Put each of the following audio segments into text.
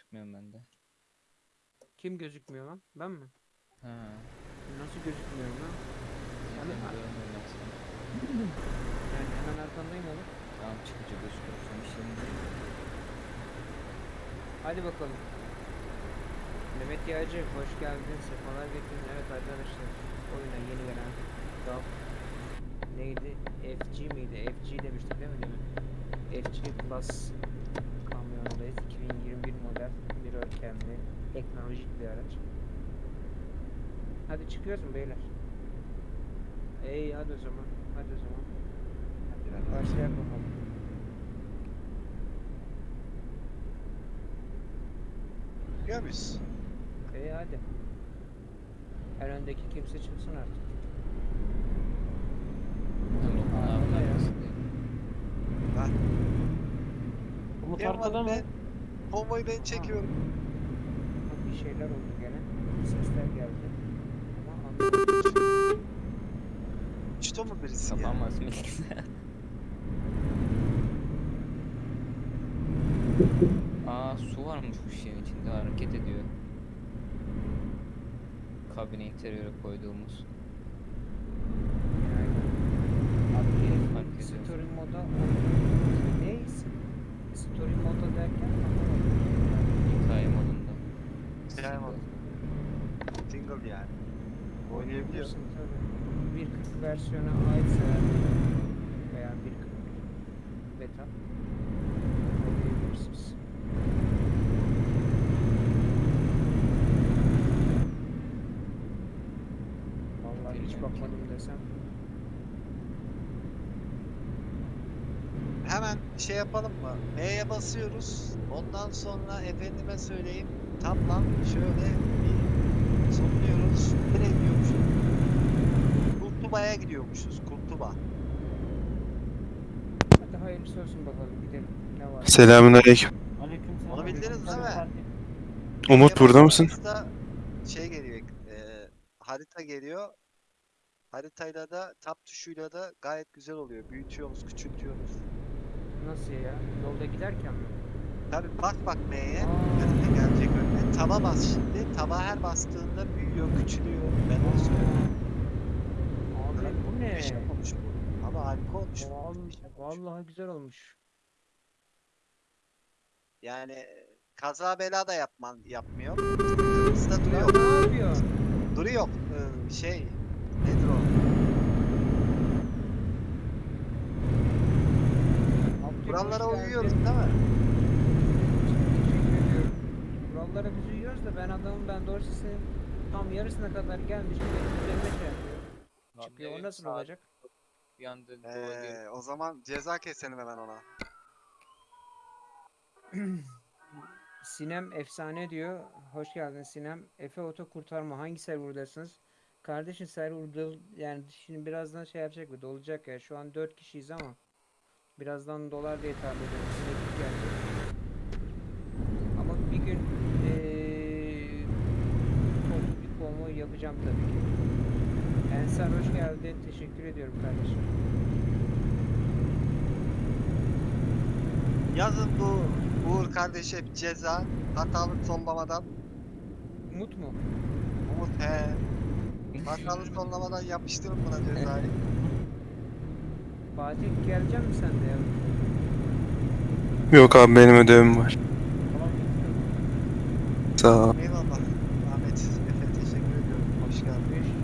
gözükmüyorum bende. Kim gözükmüyor lan? Ben mi? Ha. Nasıl gözükmüyorum lan? Yani seni. Yani hemen arkandayım oğlum. Tamam çıkınca gözüküyorsun işlerinde. Hadi bakalım. Mehmet Yağcı hoş geldin. Sefalar getirdin. Evet arkadaşlar. Oyuna yeni gelen DAF neydi? FG miydi? FG demiştik değil mi demin? FG Plus kamyonundayız. 2021 model bir ölçemli teknolojik bir araç. Hadi çıkıyoruz mu beyler? Ey hadi o zaman. Hadi o zaman. Başlayalım bakalım. Biliyor muyuz? İyi hadi. En öndeki kimse çıksın artık. Umut arkada mı? Konvoyu ben çekiyorum. Bak bir şeyler oldu gene. Sesler geldi. Ama anlamadım. Uçtu mu birisi ya? Kapamaz Melis. Aa su varmış bu şeyin içinde hareket ediyor. Kabine interiöre koyduğumuz. Versiyona aitse veya 1.41 beta oynayabilirsiniz. Vallahi hiç bakmadım desem. Hemen şey yapalım mı? M'ye basıyoruz. Ondan sonra efendime söyleyeyim. Tablan şöyle bir sonluyoruz. Gidiyormuşuz? Kurtuba'ya gidiyormuşuz. Kurtuba. Hadi hayırlısı olsun bakalım gidelim. Ne var? Selamünaleyküm. Aleykümselam. Onu bildiniz değil mi? Umut M'ye burada mısın? Şey geliyor. e, harita geliyor. Haritayla da tab tuşuyla da gayet güzel oluyor. Büyütüyoruz, küçültüyoruz. Nasıl ya? Yolda giderken mi? Tabi bak bak M'ye. Önüne gelecek önüne. Taba bas şimdi. Taba her bastığında büyüyor, küçülüyor. Ben onu söylüyorum. Ne? Bir şey olmuş bu. Ama harika olmuş. Vallahi, bir şey olmuş. vallahi güzel olmuş. Yani kaza bela da yapman yapmıyor. Hızda duruyor. ne yapıyor? Duruyor. Ee, şey nedir o? Kurallara uyuyoruz değil mi? Teşekkür ediyorum. Kurallara biz uyuyoruz da ben adamın ben doğru senin tam yarısına kadar gelmiş üzerine şey Çıkıyor. O nasıl olacak? Bir anda Ee, o zaman ceza keselim hemen ona. Sinem efsane diyor. Hoş geldin Sinem. Efe Oto kurtarma. Hangi serverdasınız? Kardeşim serverda yani şimdi birazdan şey yapacak mı? Dolacak ya. Şu an 4 kişiyiz ama birazdan dolar diye tahmin ediyorum. Ama bir gün eee toplu bir konvoy yapacağım tabii ki. Ensar hoş geldin. Teşekkür ediyorum kardeşim. Yazın bu Uğur kardeşe bir ceza. Hatalı sonlamadan. Umut mu? Umut he. Hatalı sonlamadan yapıştırın buna cezayı. Fatih gelecek misin sen de ya? Yok abi benim ödevim var. Tamam. Sağ ol. Eyvallah. Ahmet, Efe teşekkür ediyorum. Hoş geldin. Müş-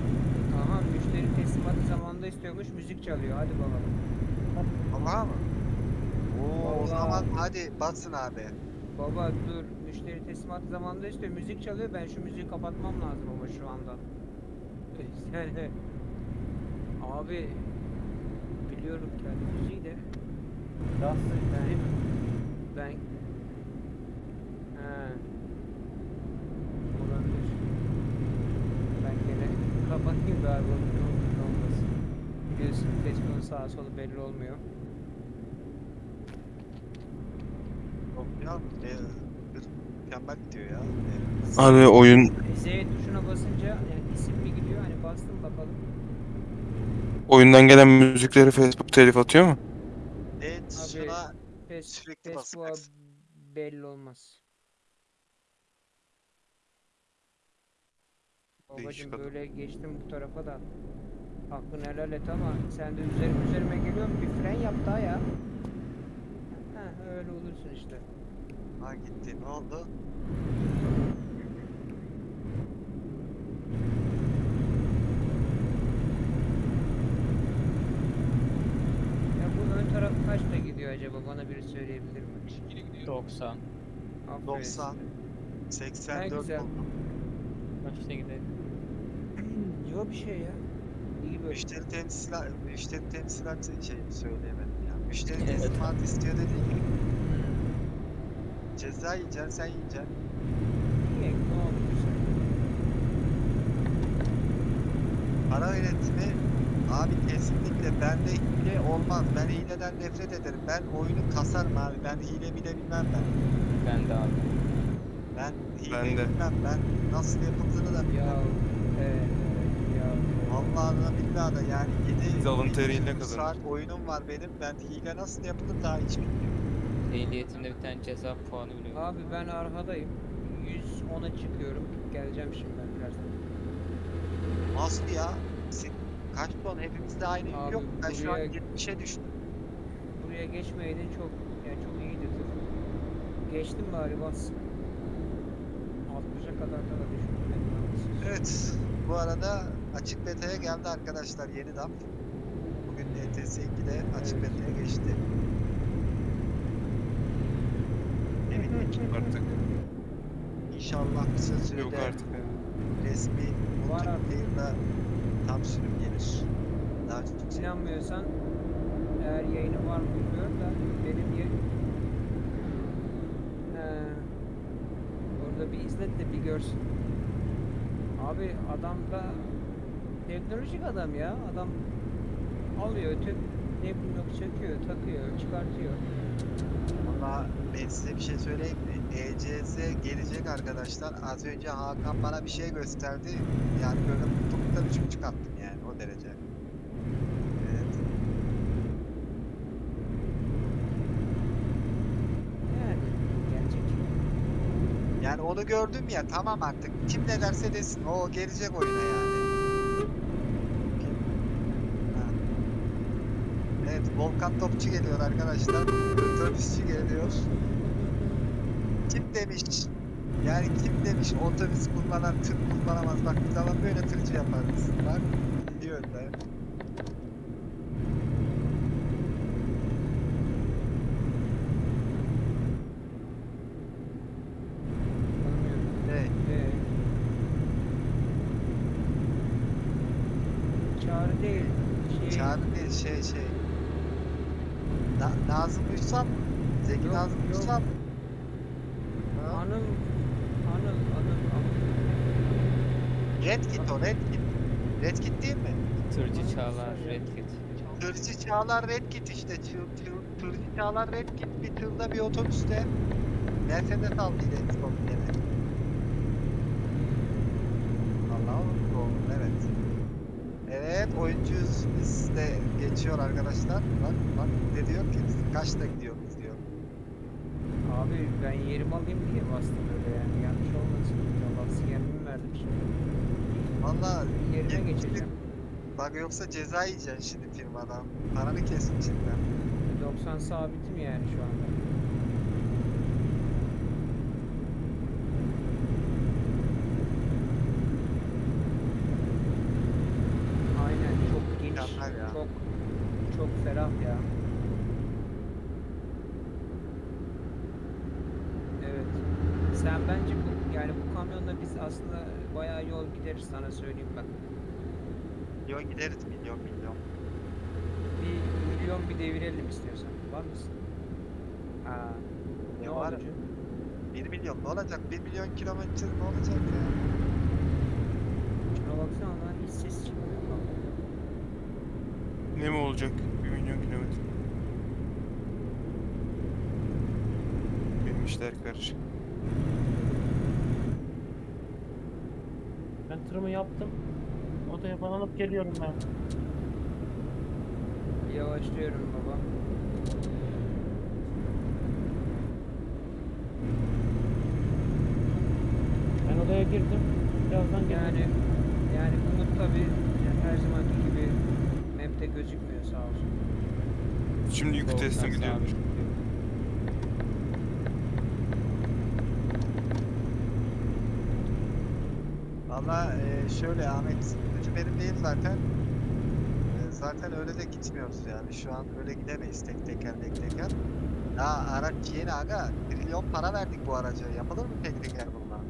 Aha müşteri teslimatı istiyormuş müzik çalıyor hadi bakalım. Allah'a mı? Oo, o Vallahi. zaman hadi basın abi. Baba dur müşteri teslimatı zamanında istiyor müzik çalıyor ben şu müziği kapatmam lazım ama şu anda. Yani abi biliyorum kendi müziği de değil mi? ben He. Olabilir. Ben gene kapatayım da abi onun ne olur ne olmasın. Biliyorsun Facebook'un sağa solu belli olmuyor. Yok ya, e, mükemmel gidiyor ya. E, Abi oyun Z tuşuna basınca yani isim mi gidiyor hani bastım bakalım. oyundan gelen müzikleri Facebook telif atıyor mu? Evet, Abi, şuna Fes Sürekli Facebook'a basacaksın. belli olmaz. Babacım böyle geçtim bu tarafa da. Hakkını helal et ama sen de üzerime üzerime geliyorsun bir fren yap daha ya. Heh öyle olursun işte. Ha gitti. Ne oldu? Ya bu ön taraf kaçta gidiyor acaba bana biri söyleyebilir mi? 90. Aferin 90. size. 84 güzel. oldu. Kaçta gidelim? Yok bir şey ya. İyi böyle. Müşteri temsilat, müşteri temsilatı şey söyleyemedim ya. Müşteri Evet. teslimat istiyor dedi. Hmm. Ceza yiyeceksin, sen yiyeceksin. İyi ne oldu. Para yönetimi abi kesinlikle bende hile olmaz. Ben hileden nefret ederim. Ben oyunu kasarım abi. Ben hile bile bilmem ben. Ben de abi. Ben hile Ben de. bilmem. Ben nasıl yapıldığını da bilmem. ya. Vallahi da billahi da yani 7 Biz alın teriyle saat kazanırız. oyunum var benim. Ben hile nasıl yapılır daha hiç bilmiyorum. Ehliyetimde bir tane ceza puanı bile yok. Abi ben arkadayım. 110'a çıkıyorum. Geleceğim şimdi ben birazdan. Nasıl ya? Sen kaç ton? Hepimizde aynı yük Abi yok. Ben şu an buraya- 70'e düştüm. Buraya geçmeydin çok yani çok iyiydi tır. Geçtim bari bas. 60'a kadar da düştüm. ben. Evet. Bu arada açık beta'ya geldi arkadaşlar yeni DAP. Bugün ETS 2'de açık beta'ya geçti. Emin Artık inşallah kısa yok sürede artık. ya. resmi multiplayer'da tam sürüm gelir. Daha çok İnanmıyorsan eğer yayını var mı bilmiyorum da benim yayın. Orada bir izlet de bir görsün. Abi adam da teknolojik adam ya. Adam alıyor, tüm ne yok söküyor, takıyor, çıkartıyor. Valla ben size bir şey söyleyeyim mi? ECS gelecek arkadaşlar. Az önce Hakan bana bir şey gösterdi. Yani böyle mutluluktan üç buçuk attım yani o derece. Evet. Yani gelecek. Yani onu gördüm ya tamam artık. Kim ne derse desin. O gelecek oyuna yani. Ha. Evet Volkan Topçu geliyor arkadaşlar. Otobüsçü geliyor. Kim demiş? Yani kim demiş otobüs kullanan tır kullanamaz. Bak biz ama böyle tırcı yaparız. Bak gidiyor da. Tanımıyorum. Ne? Ee, çağrı değil. Şey, Çağrı değil şey şey. Na Nazım Uysal. Zeki Yok. Ha? Anıl, Anıl, Anıl, Anıl. Red Kit o Red Kit. Red Kit değil mi? Tırcı Çağlar. Red Kit. Tırcı Çağlar Red Kit işte. Tır, tır, tırcı Çağlar Red Kit bir tırda bir otobüste. Mercedes aldıydı en son gene. Allah oldu evet. Evet oyuncuyuz biz de geçiyor arkadaşlar. Bak bak ne diyor ki kaçta gidiyoruz diyor. Abi ben yerimi alayım diye bastım öyle yani yanlış olmasın. Allah sinyalimi verdim şimdi. Valla yetmişlik- geçeceğim. Bak yoksa ceza yiyeceksin şimdi firmadan. Paranı kesin içinden. 90 sabitim yani şu anda. Aynen çok geniş, Mükemmel ya. çok çok ferah ya. Evet. Sen bence bu yani bu kamyonla biz aslında bayağı yol gideriz sana söyleyeyim bak. Milyon gideriz milyon milyon. Bir milyon bir devirelim istiyorsan. Var mısın? Aa, Ne ne var? olacak? 1 milyon ne olacak? 1 milyon kilometre ne olacak ya? Şuna baksana lan hiç ses çıkmıyor. Ne mi olacak? 1 milyon kilometre. Benim işler karışık. Ben tırımı yaptım. Odaya falan alıp geliyorum ben. Yavaşlıyorum baba. Ben odaya girdim. Birazdan gelirim. Yani Yani Umut tabi her zamanki gibi map'te gözükmüyor sağ olsun. Şimdi yükü Doğrudan gidiyor. Valla e, şöyle Ahmet, gücü benim değil zaten. E, zaten öyle de gitmiyoruz yani. Şu an öyle gidemeyiz tek teker tek teker. Ya araç yeni aga. Trilyon para verdik bu araca. Yapılır mı tek teker bununla?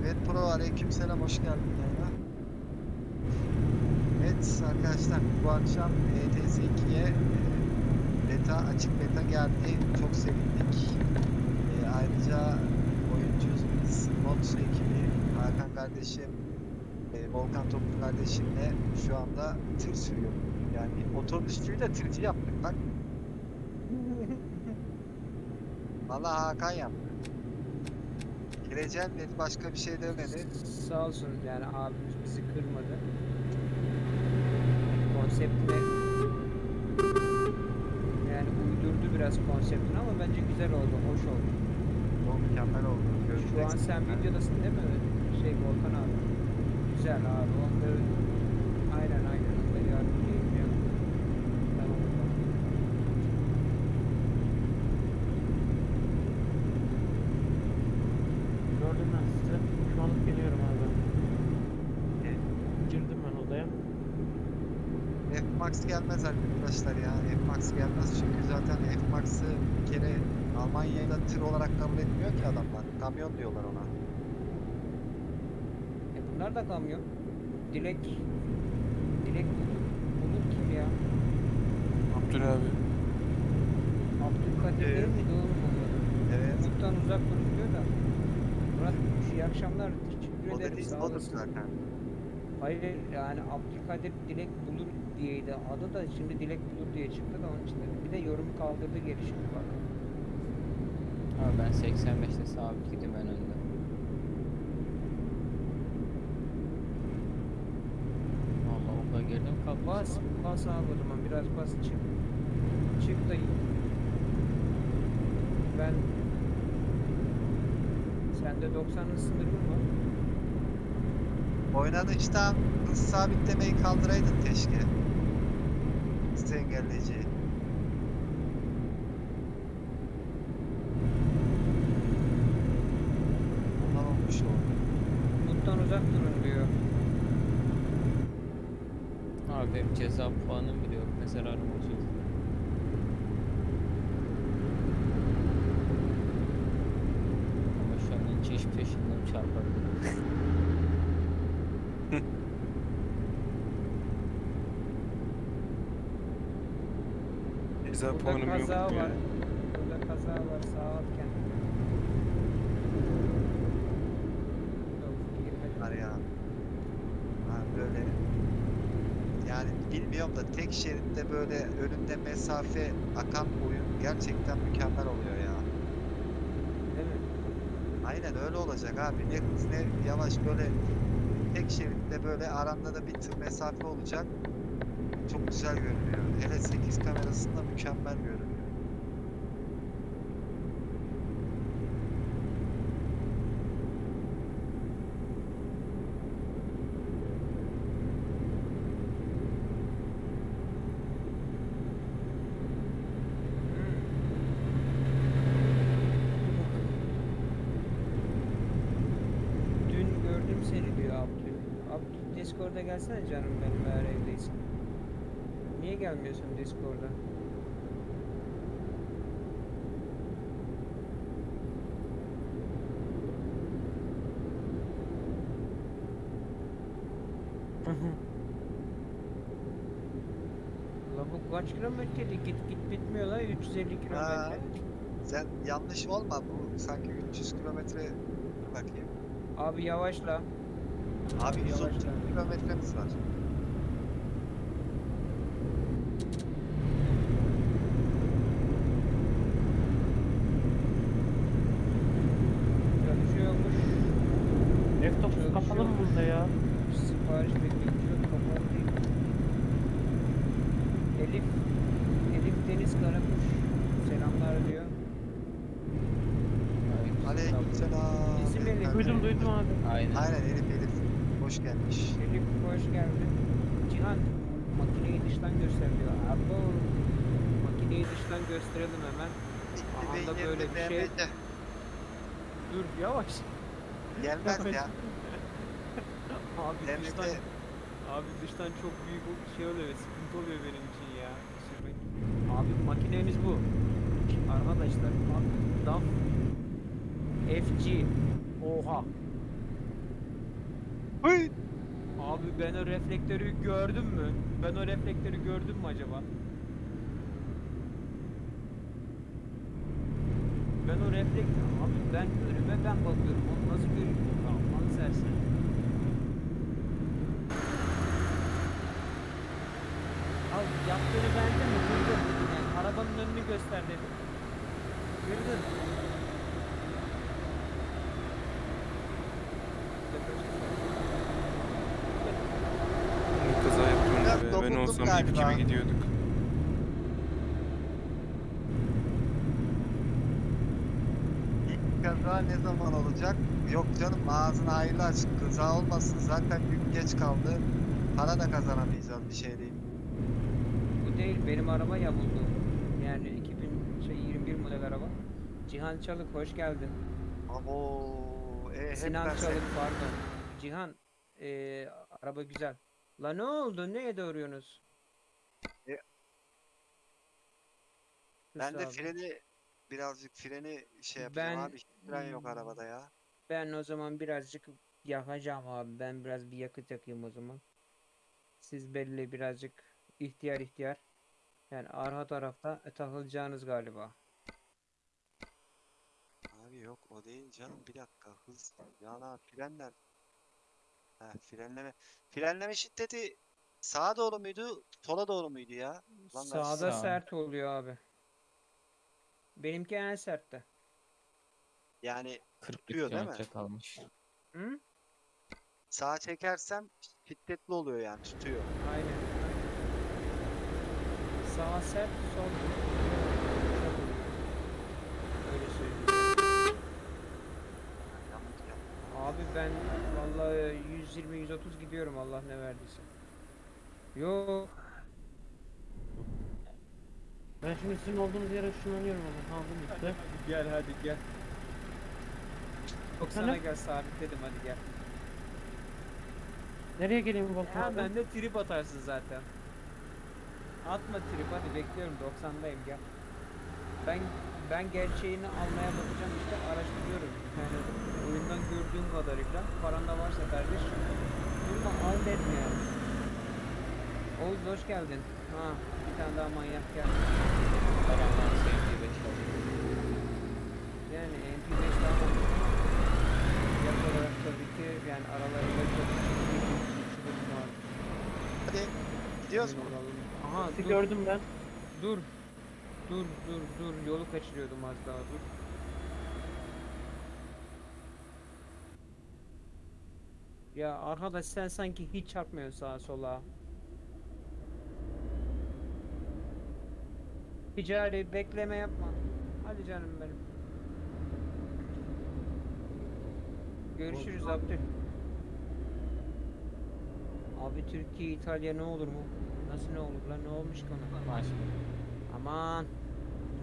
Evet Pro aleykümselam hoş geldin yayına. Evet arkadaşlar bu akşam ETS 2'ye e, beta açık beta geldi. Çok sevindik. Ayrıca oyuncuyuz biz. Mods ekibi Hakan kardeşim, e, Volkan Toplu kardeşimle şu anda tır sürüyor. Yani otobüsçüyü de tırcı yaptık bak. Vallahi Hakan yaptı. Gireceğim dedi başka bir şey demedi. Sağ olsun yani abimiz bizi kırmadı. Konseptine yani uydurdu biraz konseptini ama bence güzel oldu, hoş oldu. Mükemmel oldu. Şu an sen videodasın değil mi? Şey Volkan abi. Güzel abi. Onları aynen aynen onları yardımcı edeceğim. Tamam. Gördüm ben sizi. Şu anlık geliyorum abi. Okey. Girdim ben odaya. F-Max gelmez arkadaşlar ya. F-Max gelmez çünkü zaten F-Max'ı bir kere Almanya'da tır olarak kabul etmiyor ki adamlar. Kamyon diyorlar ona. E bunlar da kamyon. Dilek Dilek Bulur kim ya? Abdül abi. Abdülkadir Ee, değil miydi oğlum? Evet. Umut'tan uzak durun diyor da. Murat iyi akşamlar. Teşekkür O ederim. Sağ olasın. zaten. Hayır yani Abdülkadir Dilek Bulur diyeydi. Adı da şimdi Dilek Bulur diye çıktı da onun için. Bir de yorumu kaldırdı geri şimdi bak. Abi ben 85'te sabit gidiyorum en önde. Vallahi okula girdim kalktım. Bas, bas abi o zaman biraz bas çık. Çık da ben sende 90'ın sınırı mı var? Oynanıştan hız sabitlemeyi kaldıraydın keşke. Hız engelleyiciyi. Ondan olmuş oldu. Umut'tan uzak durun diyor. Abi benim ceza puanım bile yok. Ne zararım olacak. Ama şu an ince iş peşinden çarpabilirim. Ceza Burada puanım yok. kaza var. Burada kaza var sağ alt kendine. Var ya. Ha böyle. Yani bilmiyorum da şeritte böyle önünde mesafe akan oyun gerçekten mükemmel oluyor ya. Değil mi? Aynen öyle olacak abi. Ne hız ne yavaş böyle tek şeritte böyle aranda da bir tır mesafe olacak. Çok güzel görünüyor. Hele 8 kamerasında mükemmel görünüyor. Dün gördüm seni diyor Abdül. Abdül Discord'a gelsene canım benim eğer evdeysin. Gelmiyorsun Discord'a? La bu kaç kilometreydi? Git git bitmiyor la 350 kilometre. Sen yanlış olma bu sanki 300 kilometre Dur bakayım. Abi yavaşla. Abi 130 Yavaşla. kilometremiz var. Çalışıyormuş. Laptop Çalışıyor. kapalı mı burada ya? Sipariş bekliyor. Kapalı değil. Elif. Elif Deniz Karakuş. Selamlar diyor. Aleykümselam. mi abi? Aynen. Aynen Elif Elif. Hoş gelmiş. Elif hoş geldin. Cihan dıştan gösteriyor. Abo makineyi dıştan gösterelim hemen. Anda beyin böyle bir şey-. Dur yavaş. Gelmez ya. Abi BMC. dıştan abi dıştan çok büyük o- şey oluyor, sıkıntı oluyor benim için ya. Sürmek. Abi makinemiz bu. Arkadaşlar bak DAF FG Oha. Hıy! Abi ben o reflektörü gördüm mü? Ben o reflektörü gördüm mü acaba? Ben o reflektör abi ben önüme ben bakıyorum onu nasıl görüyorum? Aman sersin. Abi yaptığını beğendin mi? Kırdın. Yani arabanın önünü göster dedim. Kırdın. Kaza yaptım Biraz be. Ben dokundum olsam ip galiba. gibi gidiyorduk. İlk kaza ne zaman olacak? Yok canım ağzını hayırlı aç. Kaza olmasın zaten gün geç kaldı. Para da kazanamayacağız bir şey değil. Bu değil benim araba yamuldu. Yani 2021 model araba. Cihan Çalık hoş geldin. Abo, e, Sinan Çalık pardon. Cihan eee, araba güzel. La ne oldu? Neye doğruyorsunuz? E, Ben de freni birazcık freni şey yapacağım Ben- abi. Hiç Fren yok arabada ya. Ben o zaman birazcık yakacağım abi. Ben biraz bir yakıt yakayım o zaman. Siz belli birazcık ihtiyar ihtiyar. Yani arka tarafta takılacağınız galiba. Abi yok o değil canım. Bir dakika hız. Yana frenler. Ha frenleme. Frenleme şiddeti sağa doğru muydu? Sola doğru muydu ya? Lan ben Sağda sağ- sert oluyor abi. Benimki en sertte. Yani 40 Tutuyor değil mi? kilometre kalmış. Hı? sağa çekersem şiddetli oluyor yani tutuyor. Aynen. Sağ sert, sol Öyle söyleyeyim. Yanlış yaptım. Abi ben vallahi 120 130 gidiyorum Allah ne verdiyse. Yok. Ben şimdi sizin olduğunuz yere ışınlanıyorum ama kaldım işte. Gel hadi gel. Yok sana Efendim? gel sabitledim hadi gel. Nereye geleyim Volkan Ha abi? ben de trip atarsın zaten. Atma trip hadi bekliyorum 90'dayım gel. Ben ben gerçeğini almaya bakacağım işte araştırıyorum. Yani oyundan gördüğüm kadarıyla paran da varsa kardeş durma al dedim yani. Oğuz hoş geldin. Ha bir tane daha manyak geldi. Paramdan sevdiği 5 oldu. Yani MP5 daha manyak. Fiyat olarak tabii ki yani aralarında çok. Hadi gidiyoruz mu? Aha dur. gördüm ben. Dur. Dur dur dur yolu kaçırıyordum az daha dur. Ya arkadaş sen sanki hiç çarpmıyorsun sağa sola. Ticari bekleme yapma. Hadi canım benim. Görüşürüz Abdül. Abi Türkiye İtalya ne olur mu? Nasıl ne olur lan ne olmuş ki ona? Aman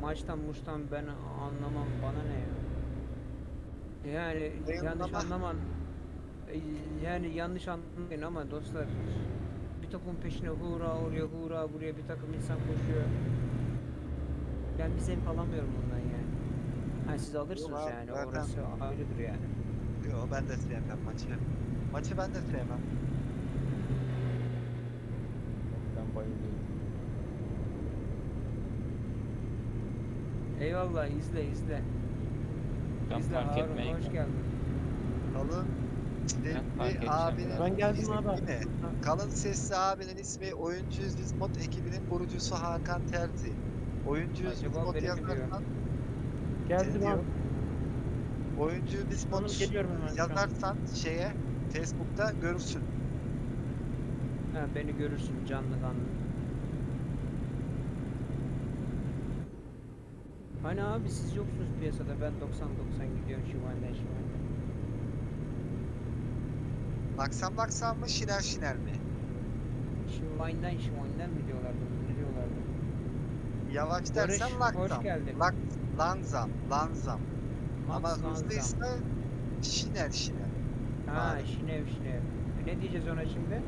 maçtan muştan ben anlamam bana ne ya. Yani yanlış anlaman yani yanlış anlamayın ama dostlar bir takım peşine hura oraya hura buraya bir takım insan koşuyor. Ben bir zevk alamıyorum bundan yani. Ha siz alırsınız abi, yani zaten- orası ayrıdır yani. Yok ben de sevmem maçı. Maçı ben de sevmem. Ben bayılıyorum. Eyvallah izle izle. Ben izle fark Harun etmeyeyim. hoş geldin. Kalın fark sesli edeceğim abinin Ben geldim ismi abi. ne? Kalın sesli abinin ismi Oyuncu Yüz Mod ekibinin kurucusu Hakan Terzi. Oyuncu Yüz Acaba Mod beni mi diyor? yazarsan Geldim abi. Oyuncu Yüz Mod Hanım geliyorum hemen şu an. yazarsan şeye Facebook'ta görürsün. Ha, beni görürsün canlı kanlı. Hani abi siz yoksunuz piyasada ben 90-90 gidiyorum şu anda. Laksam laksam mı şiner şiner mi? Şimay'dan Şimay'dan mı diyorlardı? Ne diyorlardı? Yavaş Barış, dersen hoş laksam. geldin. Lak, lanzam, lanzam. Ama Max Lanzam. hızlıysa şiner şiner. Ha Abi. şinev şinev. Ne diyeceğiz ona şimdi?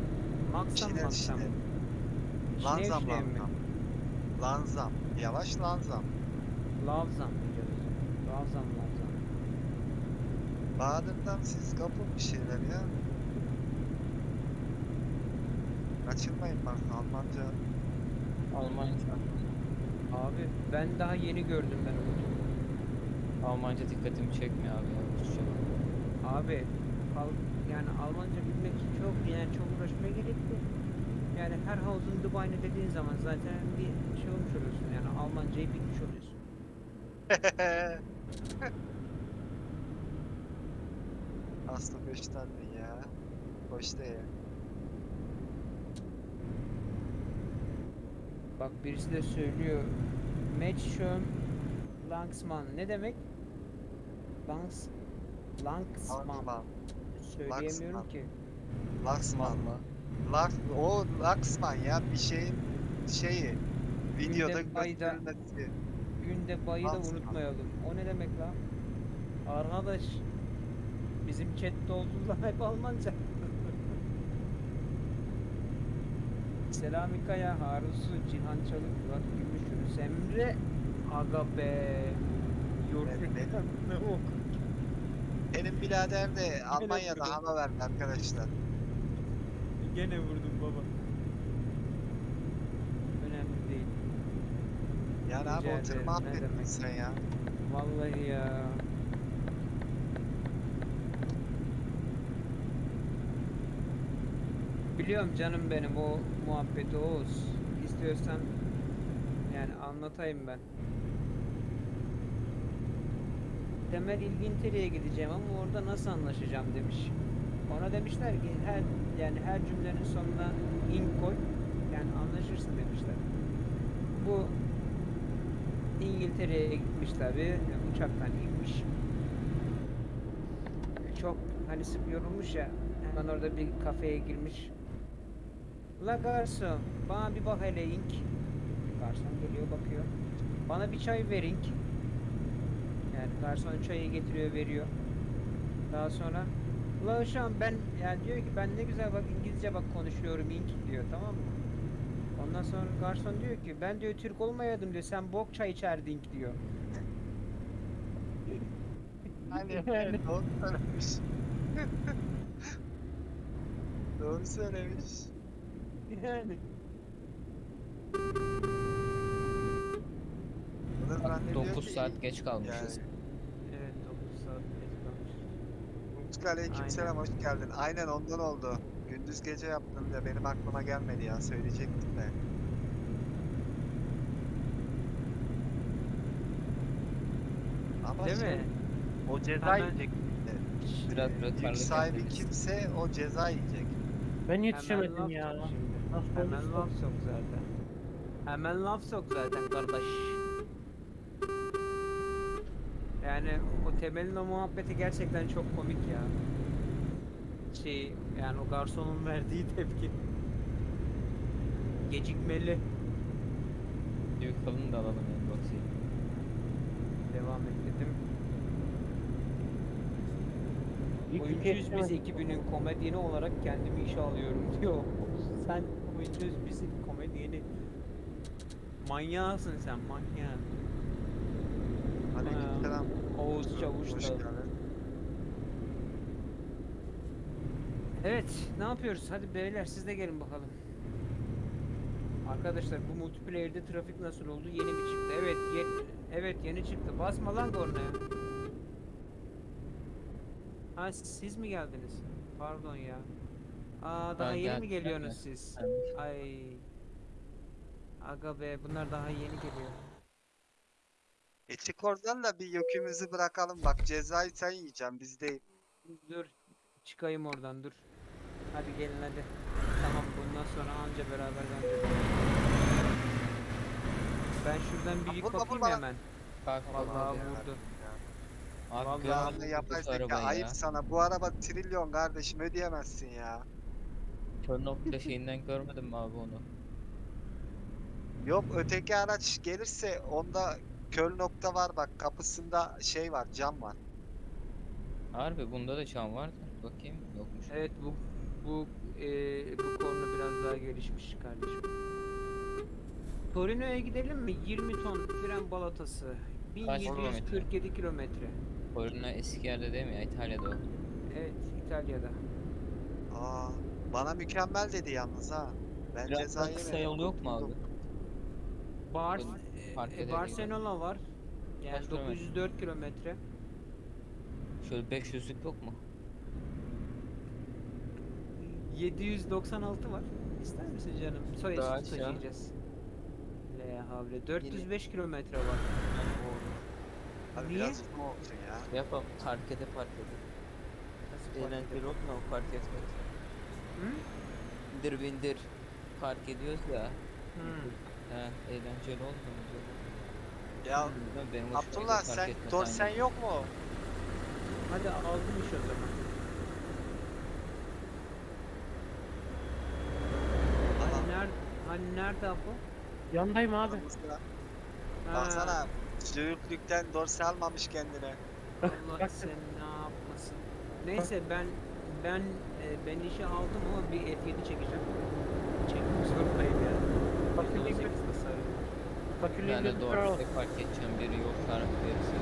Maksam Şiner maksam. Şinev Lanzam şinev mi? lanzam. Lanzam. Yavaş lanzam. Lavzam diyeceğiz. Lavzam lavzam. Bahadır'dan siz kapın bir şeyler ya. Kaçırmayın bak Almanca. Almanca. Abi ben daha yeni gördüm ben onu. Almanca dikkatimi çekmiyor abi ya. Rusça. Abi al, yani Almanca bilmek çok yani çok uğraşmaya gerek yok. Yani her havuzun Dubai'ne dediğin zaman zaten bir şey olmuş oluyorsun yani Almancayı oluyorsun. Aslı beş tane ya. Hoş değil. Bak birisi de söylüyor. Matchschön Langsman ne demek? Langs Langsman. Laksman. Söyleyemiyorum Langsman. ki. Laksman mı? Lak, o Laksman ya bir şeyin şeyi. Videoda gösterilmesi. Günde bayı da unutmayalım. O ne demek lan? Arkadaş bizim chatte oldular hep Almanca. Selami Kaya, Harun Su, Cihan Çalık, Murat Gümüş, Yunus Emre, Aga be. Yorgun Evet, ne okur. Benim birader de Almanya'da hava verdi arkadaşlar. Gene vurdum baba. Önemli değil. Yani abi o tır ederim, ne mahvettin demek. sen ya. Vallahi ya. Biliyorum canım benim o muhabbeti Oğuz. İstiyorsan yani anlatayım ben. Temel İlginteri'ye gideceğim ama orada nasıl anlaşacağım demiş. Ona demişler ki her yani her cümlenin sonuna in koy. Yani anlaşırsın demişler. Bu İngiltere'ye gitmiş tabi. Uçaktan inmiş. Çok hani sık yorulmuş ya. Hemen orada bir kafeye girmiş. La garson bana bir bak hele ink. Garson geliyor bakıyor. Bana bir çay ver ink. Yani garson çayı getiriyor veriyor. Daha sonra La uşağım ben yani diyor ki ben ne güzel bak İngilizce bak konuşuyorum ink diyor tamam mı? Ondan sonra garson diyor ki ben diyor Türk olmayaydım diyor sen bok çay içerdin diyor. Hani Yani. doğru söylemiş. doğru söylemiş. Yani. Bunu zannediyor 9 ki- saat geç kalmışız. Yani. Evet 9 saat geç kalmış. Utku aleykümselam Aynen. hoş geldin. Aynen ondan oldu. Gündüz gece yaptın da benim aklıma gelmedi ya söyleyecektim de. Ama Değil şey, mi? o ceza Hemen- yiyecek. Biraz Yük rötarlık sahibi yaptınız. kimse o ceza yiyecek. Ben Hemen yetişemedim laf ya. sok şimdi. Nasıl Hemen olursa. laf sok zaten. Hemen laf sok zaten kardeş. Yani o temelin o muhabbeti gerçekten çok komik ya. Şey yani o garsonun verdiği tepki. Gecikmeli. Büyük kalın da alalım yani box'i. Devam et dedim. İlk Oyuncuyuz biz ekibinin komedyeni olarak kendimi işe alıyorum diyor. Sen oyuncuyuz biz komedyeni. Manyağısın sen manyak. Aleykümselam. Oğuz Çavuş da. geldin. Evet, ne yapıyoruz? Hadi beyler siz de gelin bakalım. Arkadaşlar bu multiplayer'de trafik nasıl oldu? Yeni mi çıktı? Evet, ye- evet yeni çıktı. Basma lan kornaya. Ha siz mi geldiniz? Pardon ya. Aa daha Ha, yeni mi geliyorsunuz de. siz? Evet. Ay. Aga be bunlar daha yeni geliyor. E çık oradan da bir yükümüzü bırakalım. Bak cezayı sen yiyeceksin biz değil. Dur çıkayım oradan dur. Hadi gelin hadi. Tamam bundan sonra anca beraber bence. Ben şuradan bir Ha, yük kapayım hemen. Kalk Vallahi ya. vurdu. Abi Vallahi Vallahi bu yapay zeka ayıp ya. sana. Bu araba trilyon kardeşim ödeyemezsin ya. Kör nokta şeyinden görmedim mi abi onu? Yok öteki araç gelirse onda kör nokta var bak kapısında şey var cam var. Harbi bunda da çam vardı. Bakayım yokmuş. Evet bu bu e, bu konu biraz daha gelişmiş kardeşim. Torino'ya gidelim mi? 20 ton fren balatası. Kaç 1747 kilometre. Torino eski yerde değil mi ya? İtalya'da o. Evet İtalya'da. Aa, bana mükemmel dedi yalnız ha. Ben Biraz ceza daha kısa yol yok mu abi? Bar Fark e. Barcelona var. Yani Kaç kilometre? 904 kilometre. Şöyle 500'lük yok mu? 796 var. İster misin canım? Soy Daha eşit aşağı. taşıyacağız. Le havle. 405 kilometre var. Abi Niye? biraz uzun olsun ya. Yapalım. Parkede park edelim. Nasıl fark Eğlenceli ediyor? oldu mu o park etmek? Hı? Bindir bindir. Park ediyoruz ya. Hı. He, eğlenceli oldu mu? Ya Bilmiyorum, benim hoşuma gidiyor Abdullah park sen etmek dorsen aynen. yok mu? Hadi aldım iş o zaman. Adam Hani nerede, hani nerede bu? Yandayım abi. aramızda. Ha, Baksana almamış kendine. Allah Bak. sen ne yapmasın. Neyse ben ben e, ben işe aldım ama bir F7 çekeceğim. Çekmek zorundayım ya. Fakirliğin 18 gözü, tasarım. fakirliğin Ben de gözü kör doğru park edeceğim. Biri yol tarifi verirse.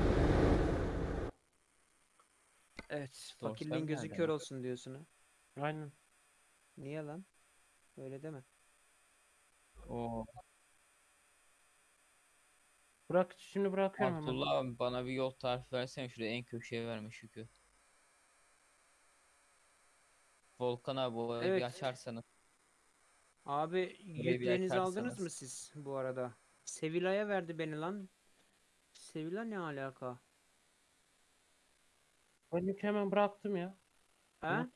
Evet, fakirliğin gözü kör olsun diyorsun ha. Aynen. Niye lan? Öyle deme. Oo. Bırak şimdi bırakıyorum hemen. Abdullah abi bana bir yol tarifi versene şuraya en köşeye vermiş yükü. Volkan abi o Evet. bir açarsanız. Abi bir yüklerinizi aldınız açarsanız. mı siz bu arada? Sevilla'ya verdi beni lan. Sevilla ne alaka? Ben yükü hemen bıraktım ya. Ha? Hı.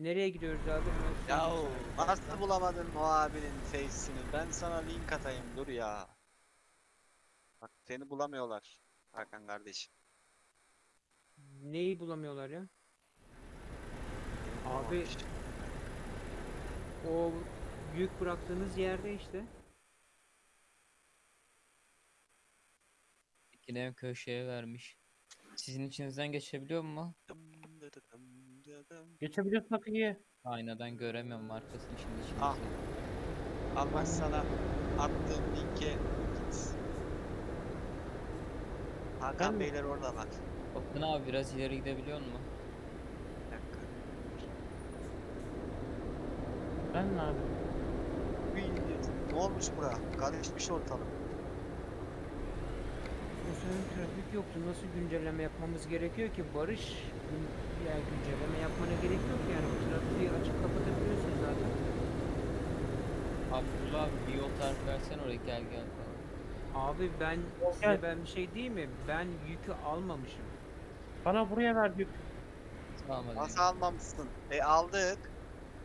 Nereye gidiyoruz abi? Ya nasıl bulamadın o abinin face'ini? Ben sana link atayım dur ya. Bak seni bulamıyorlar Hakan kardeşim. Neyi bulamıyorlar ya? Abi o yük bıraktığınız yerde işte. Yine köşeye vermiş. Sizin içinizden geçebiliyor mu? Geçebiliyorsak iyi. Aynadan göremiyorum arkasını şimdi içinizde. Ah. Al bak sana attığım linke git. Hakan Ben? Beyler orada bak. Volkan abi biraz ileri gidebiliyor mu? Bir dakika. Ben ne abi? Uy, Ne olmuş bura? Karışmış ortalık. Sırada trafik yoktu. Nasıl güncelleme yapmamız gerekiyor ki? Barış gün- yani güncelleme yapmana gerek yok yani. O trafiği açıp kapatabiliyorsun zaten. Abdullah abi bir yol tarifi versene oraya gel gel. Abi ben size ben bir şey diyeyim mi? Ben yükü almamışım. Bana buraya ver yük. Tamam hadi. Nasıl almamışsın? E aldık.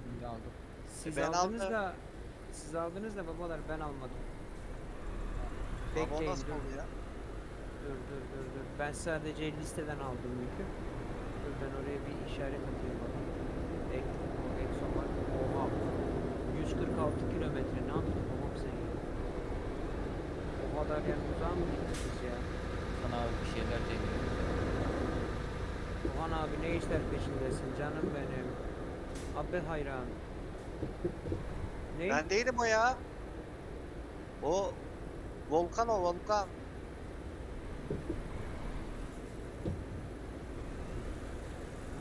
Şimdi aldım. Siz ben aldınız aldım. da siz aldınız da babalar ben almadım. Ama o Bekleyin nasıl dur. oldu ya? Dur dur dur dur. Ben sadece listeden aldım yükü. Dur ben oraya bir işaret atayım bana. Ek, o Exxon var. Oha. 146 kilometre. Ne yaptın babam sen ya? O kadar yer uzağa mı gittiniz ya? Sana abi bir şeyler deniyor. Ohan abi ne işler peşindesin canım benim. Abi hayran. Ne? Ben değilim o ya. O Volkan o Volkan.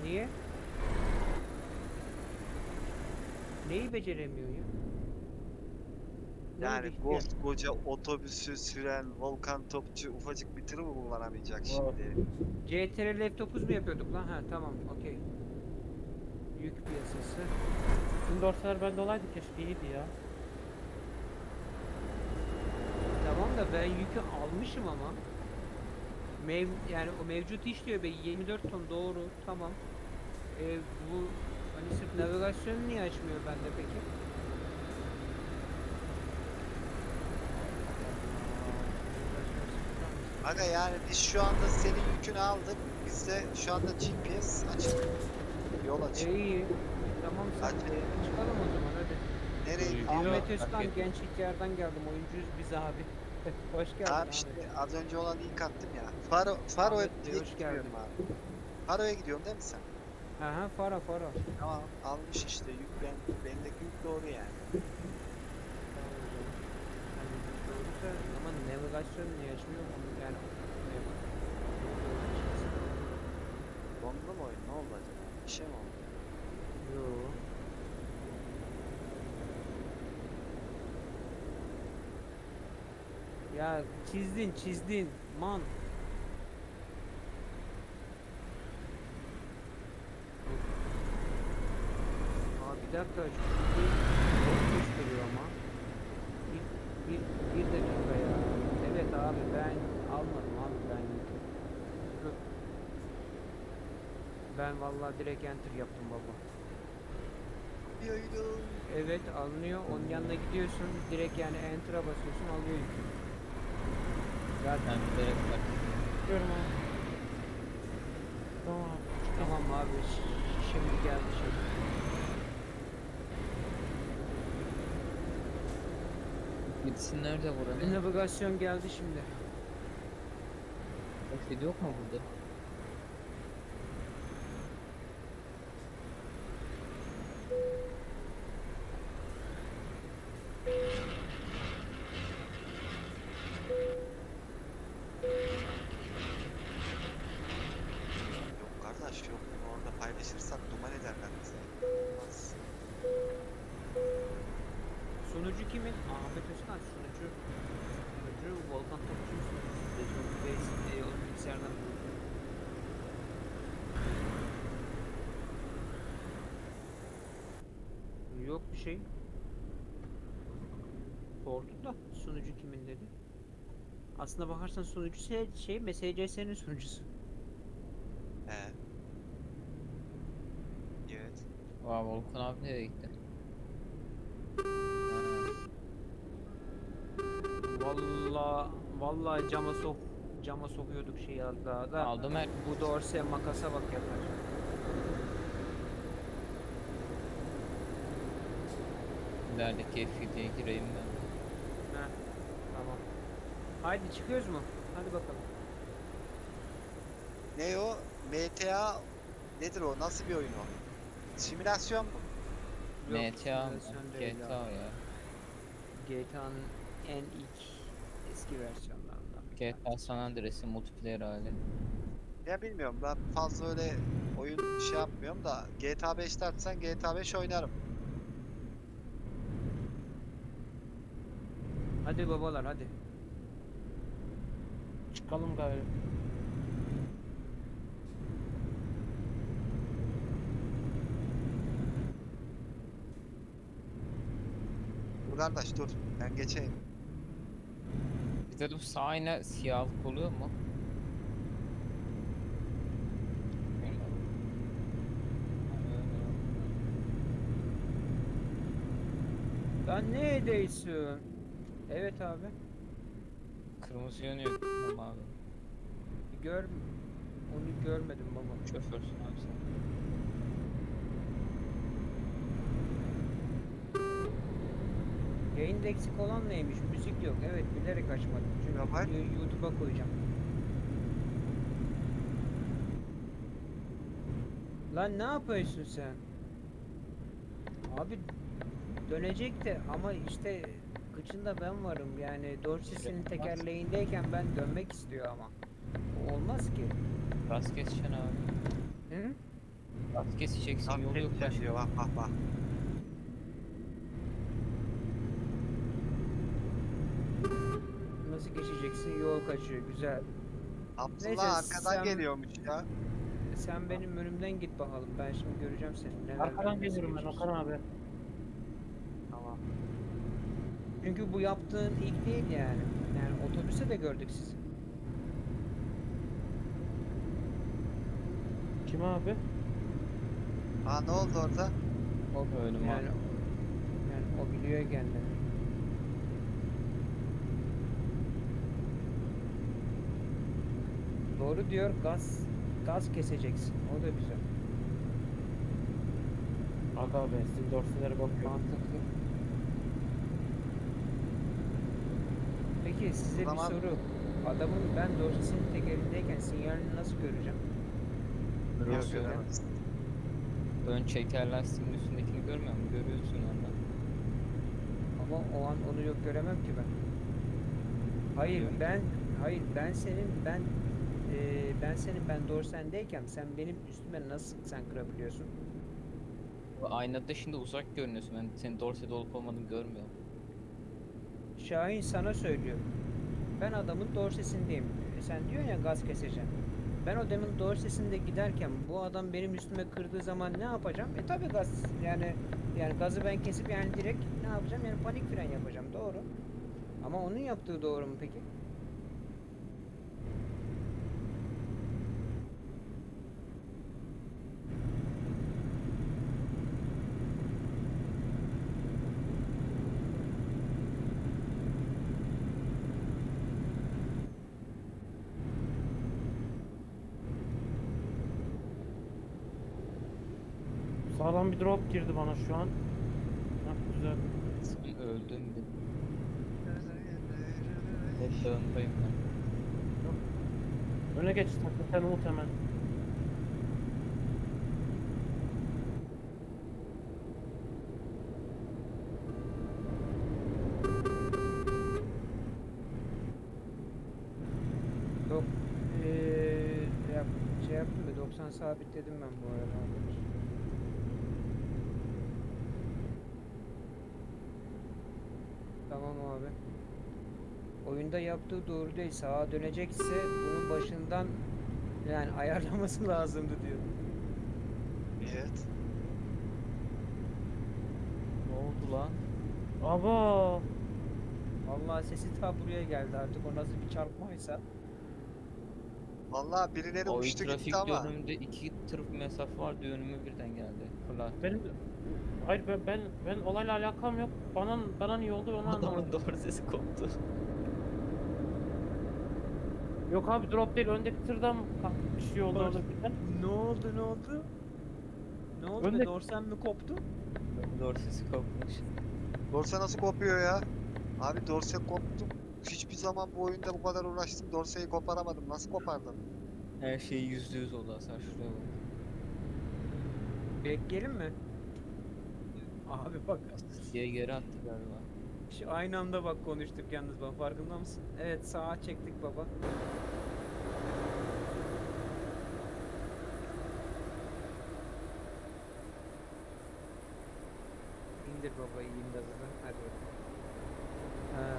Niye? Neyi beceremiyor ya? Ne Yani oldu ihtiyar? koskoca otobüsü süren Volkan Topçu ufacık bir tırı mı kullanamayacak şimdi? CTRL F9 mu yapıyorduk lan? Ha tamam okey. Yük piyasası. Tüm dorseler bende olaydı keşke iyiydi ya. Tamam da ben yükü almışım ama. Mev yani o mevcut iş diyor be 24 ton doğru tamam. E, bu hani sırf navigasyonu niye açmıyor bende peki? Navigasyon. Aga yani biz şu anda senin yükünü aldık. Bizde şu anda GPS açık. Yol açık. E iyi. Tamam sen Hadi. çıkalım o zaman hadi. Nereye? Ahmet Özkan ettim. genç ihtiyardan geldim. Oyuncuyuz biz abi. Hoş geldin Abi işte az önce olan ilk attım ya. Faro, Faro'ya Ahmet Bey, direkt hoş gidiyorum geldin. abi. Faro'ya gidiyorsun değil mi sen? Aha Fara Fara. Tamam almış işte yük ben bendeki yük doğru yani. Ama navigasyon niye açmıyor onu yani Dondu mu oyun? Ne oldu acaba? Bir şey mi oldu? Yo. Ya çizdin çizdin man. Aa bir dakika yol gösteriyor ama. Bir, bir, bir dakika ya. Evet abi ben almadım abi ben. Ben vallahi direkt enter yaptım baba. Evet alınıyor. Onun yanına gidiyorsun. Direkt yani enter'a basıyorsun alıyor yükü. Zaten. Çıkıyorum abi. Tamam abi. tamam abi. Şimdi geldi şey. Gitsin nerede buranın? Navigasyon geldi şimdi. Başka yok mu burada? Yok kardeş yok. Bunu orada paylaşırsak duman ederler bizi. Olmaz. Sunucu kimin? Ahmet Özkan sunucu. Sunucu Volkan Topçu sunucusu. Recep Bey e, o bilgisayardan. Yok bir şey. Sordum da sunucu kimin dedi. Aslında bakarsan sunucu şey, şey MSCS'nin sunucusu. He. Evet. Vay Volkan abi nereye gitti? Valla vallahi cama sok cama sokuyorduk şeyi az daha da. Aldım her Bu dorse makasa bak yeter. ilerideki F7'ye gireyim ben. Haydi çıkıyoruz mu? Hadi bakalım. Ne o? MTA nedir o? Nasıl bir oyun o? Simülasyon mu? Yok, MTA mı? simülasyon değil GTA abi. ya. GTA'nın en ilk eski versiyonlarından. bir GTA. San Andreas'in multiplayer hali. Ya bilmiyorum ben fazla öyle oyun şey yapmıyorum da GTA 5'te atsan GTA 5 oynarım. Hadi babalar hadi. Çıkalım gayrı. Dur kardeş dur ben geçeyim. Bir de bu sağ yine siyahlık oluyor mu? Lan ne ediyorsun? Evet abi. Kırmızı yanıyor ama abi. Gör onu görmedim baba. Şoförsün abi sen. Yayında eksik olan neymiş? Müzik yok. Evet bilerek açmadım. Çünkü Ya var. videoyu YouTube'a koyacağım. Lan ne yapıyorsun sen? Abi dönecek de ama işte kıçında ben varım yani Yapmaz. tekerleğindeyken ben dönmek istiyor ama. Olmaz ki. Gaz keseceksin abi. Hı? Gaz keseceksin yolu yok başka. diyor bak bak bak. Nasıl geçeceksin? Yol kaçıyor. Güzel. Neyse, Abdullah arkadan sen- geliyormuş ya. Sen benim önümden git bakalım. Ben şimdi göreceğim seni. Neler Arkadan nasıl geliyorum ben geçiyorsun. Okan abi. Tamam. Çünkü bu yaptığın ilk değil yani. Yani otobüste de gördük sizi. Kim abi? Aa ne oldu orada? O bölüm Yani, abi. yani o biliyor kendini. Doğru diyor gaz gaz keseceksin. O da güzel. Aga be sizin dorselere bakıyorum. Mantıklı. Peki size bir Zaman- soru. Adamın ben dorsesinin tekerindeyken sinyalini nasıl göreceğim? Yok Görüyorsun. göremez. Ön çeker lastiğin üstündekini görmüyor musun? Görüyorsun ondan. Ama o an onu yok göremem ki ben. Hayır Görüyorum. ben hayır ben senin ben eee, ben senin ben dorsendeyken sen benim üstüme nasıl sen kırabiliyorsun? Bu Aynada şimdi uzak görünüyorsun. Ben senin dorsede olup olmadığını görmüyorum. Şahin sana söylüyor. Ben adamın dorsesindeyim. E, Sen diyorsun ya gaz keseceğim. Ben o demin dorsesinde giderken bu adam benim üstüme kırdığı zaman ne yapacağım? E tabi gaz yani yani gazı ben kesip yani direkt ne yapacağım? Yani panik fren yapacağım. Doğru. Ama onun yaptığı doğru mu peki? Sağlam bir drop girdi bana şu an. Hah güzel. Sen öldün mü? Hep dağındayım ben. Öne geç takıl sen Umut hemen. Yok. Eee yap, şey yaptım da 90 sabitledim ben bu arada. arkadaş. Tamam abi. Oyunda yaptığı doğru değil. Sağa dönecekse bunun başından yani ayarlaması lazımdı diyor. Evet. Ne oldu lan? Aba. Vallahi sesi ta buraya geldi artık o nasıl bir çarpmaysa. Vallahi birileri O uçtu trafik gitti ama. yönümde iki tır mesafe vardı önüme birden geldi. Fırlat. Benim Hayır ben ben, ben olayla alakam yok. Bana bana niye oldu onu Adamın anlamadım. dorsesi koptu. Yok abi drop değil öndeki tırdan bir şey oldu birden. Ne oldu ne oldu? Ne oldu Önde- be dorsen mi koptu? Dorsesi kopmuş. Dorse nasıl kopuyor ya? Abi dorse koptu. Hiçbir zaman bu oyunda bu kadar uğraştım. Dorseyi koparamadım. Nasıl kopardın? Her şey yüzde yüz oldu Hasan şuraya bak. Bekleyelim mi? Abi bak Diye geri attı galiba. Şu aynı anda bak konuştuk yalnız bak farkında mısın? Evet sağa çektik baba. İndir baba iyiyim gazını. Hadi bakalım. Ha.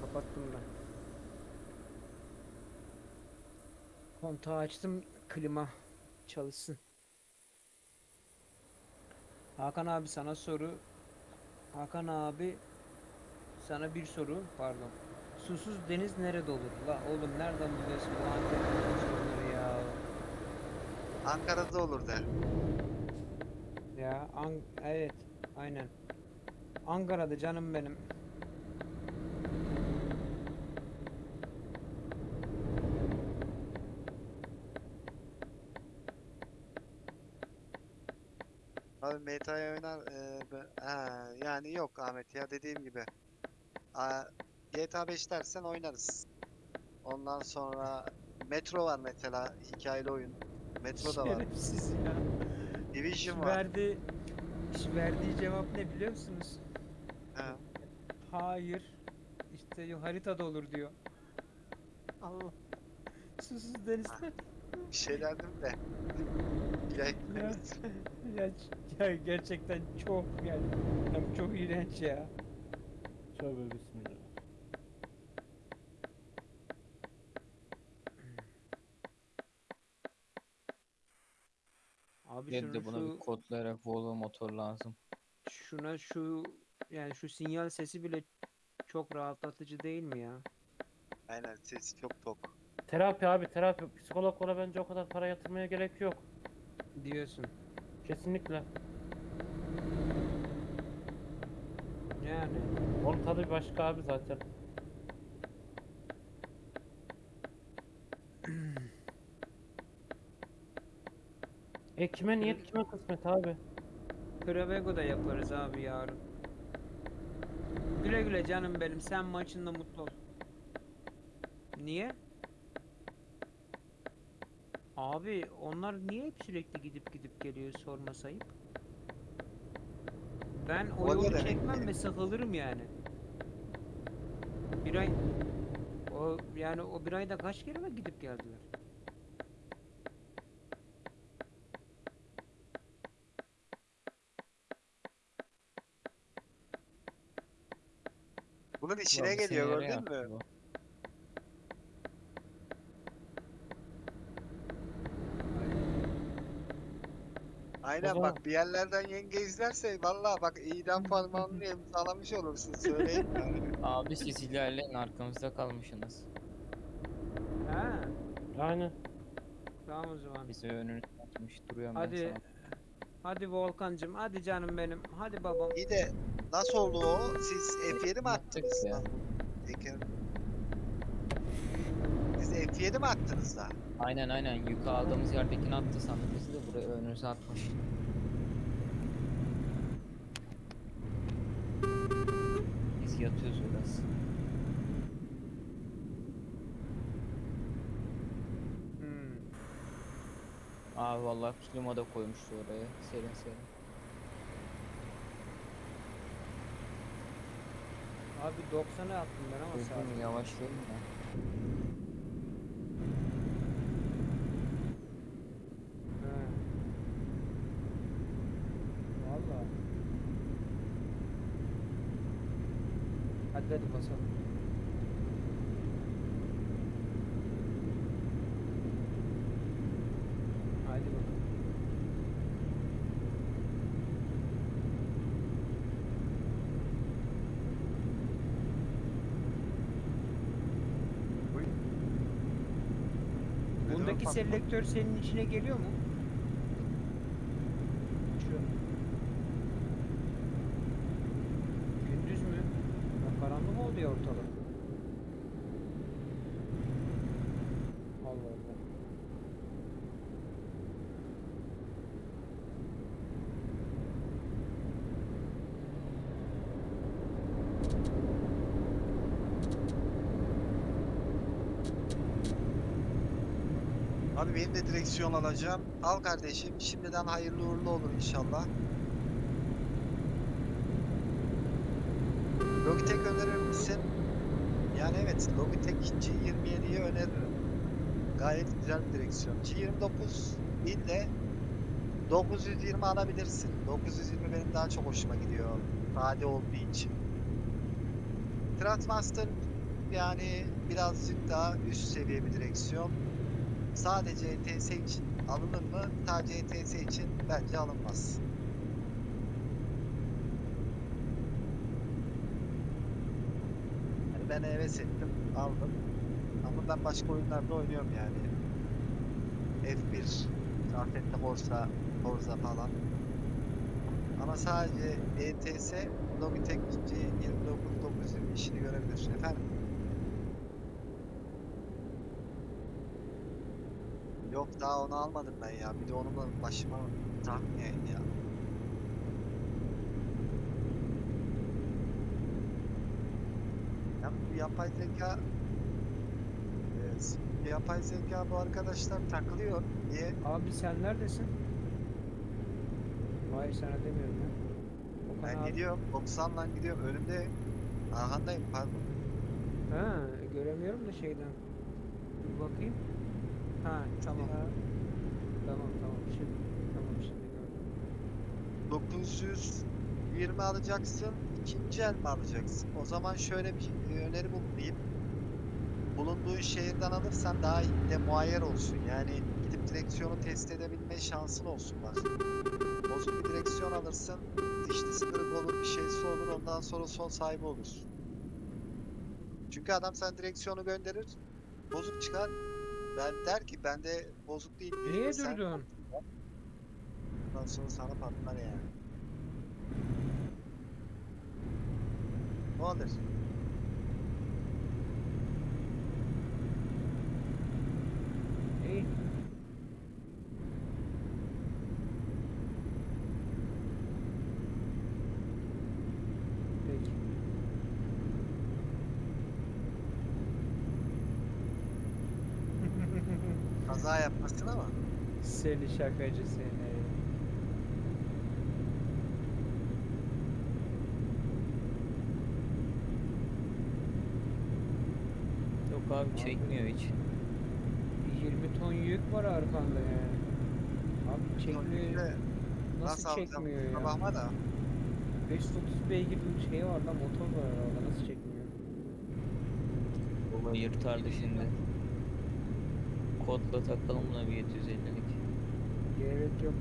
Kapattım ben. Kontağı açtım klima çalışsın. Hakan abi sana soru. Hakan abi sana bir soru pardon. Susuz deniz nerede olur? La oğlum nereden biliyorsun bu Antep'te sorunları ya? Ankara'da olur der. Ya An evet aynen. Ankara'da canım benim. Abi MTA'ya oynar. e, be- ha, yani yok Ahmet ya dediğim gibi. Aa, GTA 5 dersen oynarız. Ondan sonra Metro var mesela hikayeli oyun. Metro da var. Şerefsiz ya. Division var. verdiği, şu verdiği cevap ne biliyor musunuz? Ha. Hayır. İşte haritada olur diyor. Allah. Susuz denizde. Bir şey derdim de. Ya, Ya, ya, gerçekten çok yani ya çok iğrenç ya. Tövbe bismillah. Abi şunu de buna şu, bir kodlayarak Volvo motor lazım. şuna şu yani şu sinyal sesi bile çok rahatlatıcı değil mi ya? Aynen sesi çok tok. Terapi abi terapi. Psikologlara bence o kadar para yatırmaya gerek yok. Diyorsun. Kesinlikle. Yani. Onun tadı başka abi zaten. e kime niyet kime kısmet abi? Kravego'da yaparız abi yarın. Güle güle canım benim. Sen maçında mutlu ol. Niye? Abi onlar niye hep sürekli gidip gidip geliyor sorma sayıp? Ben o O ne yolu demek çekmem ki? ve sıkılırım yani. Bir ay o yani o bir ayda kaç kere mi gidip geldiler? Bunun içine Ulan geliyor gördün mü? yaptı bu. Aynen bak bir yerlerden yenge izlerse valla bak idam parmağını imzalamış olursun söyleyeyim yani. Abi siz ilerleyin arkamızda kalmışsınız. Ha, Aynen. tamam o zaman. Bizi önünüze atmış duruyorum ben Hadi. sana. Hadi Volkancım, hadi canım benim. Hadi babam. İyi de nasıl oldu o? Siz F7 mi attınız? ya. lan? Teker- F7 mi attınız da? Aynen aynen yükü aldığımız yerdekini attı sandık bizi de buraya önünüze atmış. Biz yatıyoruz biraz. Hmm. Abi vallahi klima da koymuştu oraya serin serin. Abi 90'a attım ben ama saat. Duydun mu yavaşlayayım da. He. Valla. Hadi hadi basalım. Hadi bakalım. Bundaki selektör senin içine geliyor mu? Şu. Gündüz mü? Ya ortalık. Allah Allah. Abi benim de direksiyon alacağım. Al kardeşim. Şimdiden hayırlı uğurlu olur inşallah. Logitech önerir misin? Yani evet Logitech G27'yi öneririm. Gayet güzel bir direksiyon. G29 değil de 920 alabilirsin. 920 benim daha çok hoşuma gidiyor. Sade olduğu için. Trendmaster yani birazcık daha üst seviye bir direksiyon. Sadece ETS için alınır mı? Sadece ETS için bence alınmaz. Yani ben heves ettim, aldım. Ama ben başka oyunlarda oynuyorum yani. F1, Afet'te Forza, Forza falan. Ama sadece ETS Logitech G29920 işini görebilir. Efendim? Yok daha onu almadım ben ya. Bir de onu da başıma takmayayım ya. Ya bu yapay zeka Evet. Yapay zeka bu arkadaşlar takılıyor. Niye? Abi sen neredesin? Hayır sana demiyorum ya. Okan Ben abi. gidiyorum. 90'dan gidiyorum. Önümde Arhandayım pardon. Ha, göremiyorum da şeyden. Bir bakayım. Ha, tamam. Tamam, tamam. Şimdi, tamam şimdi gördüm. 920 alacaksın, ikinci el mi alacaksın? O zaman şöyle bir öneri bulunayım. Bulunduğun şehirden alırsan daha iyi de muayyer olsun. Yani gidip direksiyonu test edebilme şansın olsun. Bozuk bir direksiyon alırsın, dişlisi kırık olur, bir şeysi olur, ondan sonra son sahibi olursun. Çünkü adam sen direksiyonu gönderir, bozuk çıkar. Ben der ki bende bozuk değil. Niye durdun? Ondan sonra sana patlar yani. Anderson. Kazaya é yapmasın ama. Seni şakacı seni. Abi çekmiyor hiç. 20 ton yük var arkanda yani. Abi çekmiyor. Nasıl çekmiyor ya? Bakma da. 530 beygir bir şey var lan motor var arabada nasıl çekmiyor? Baba yırtardı şimdi. Kodla takalım buna bir 750'lik. Gerek yok.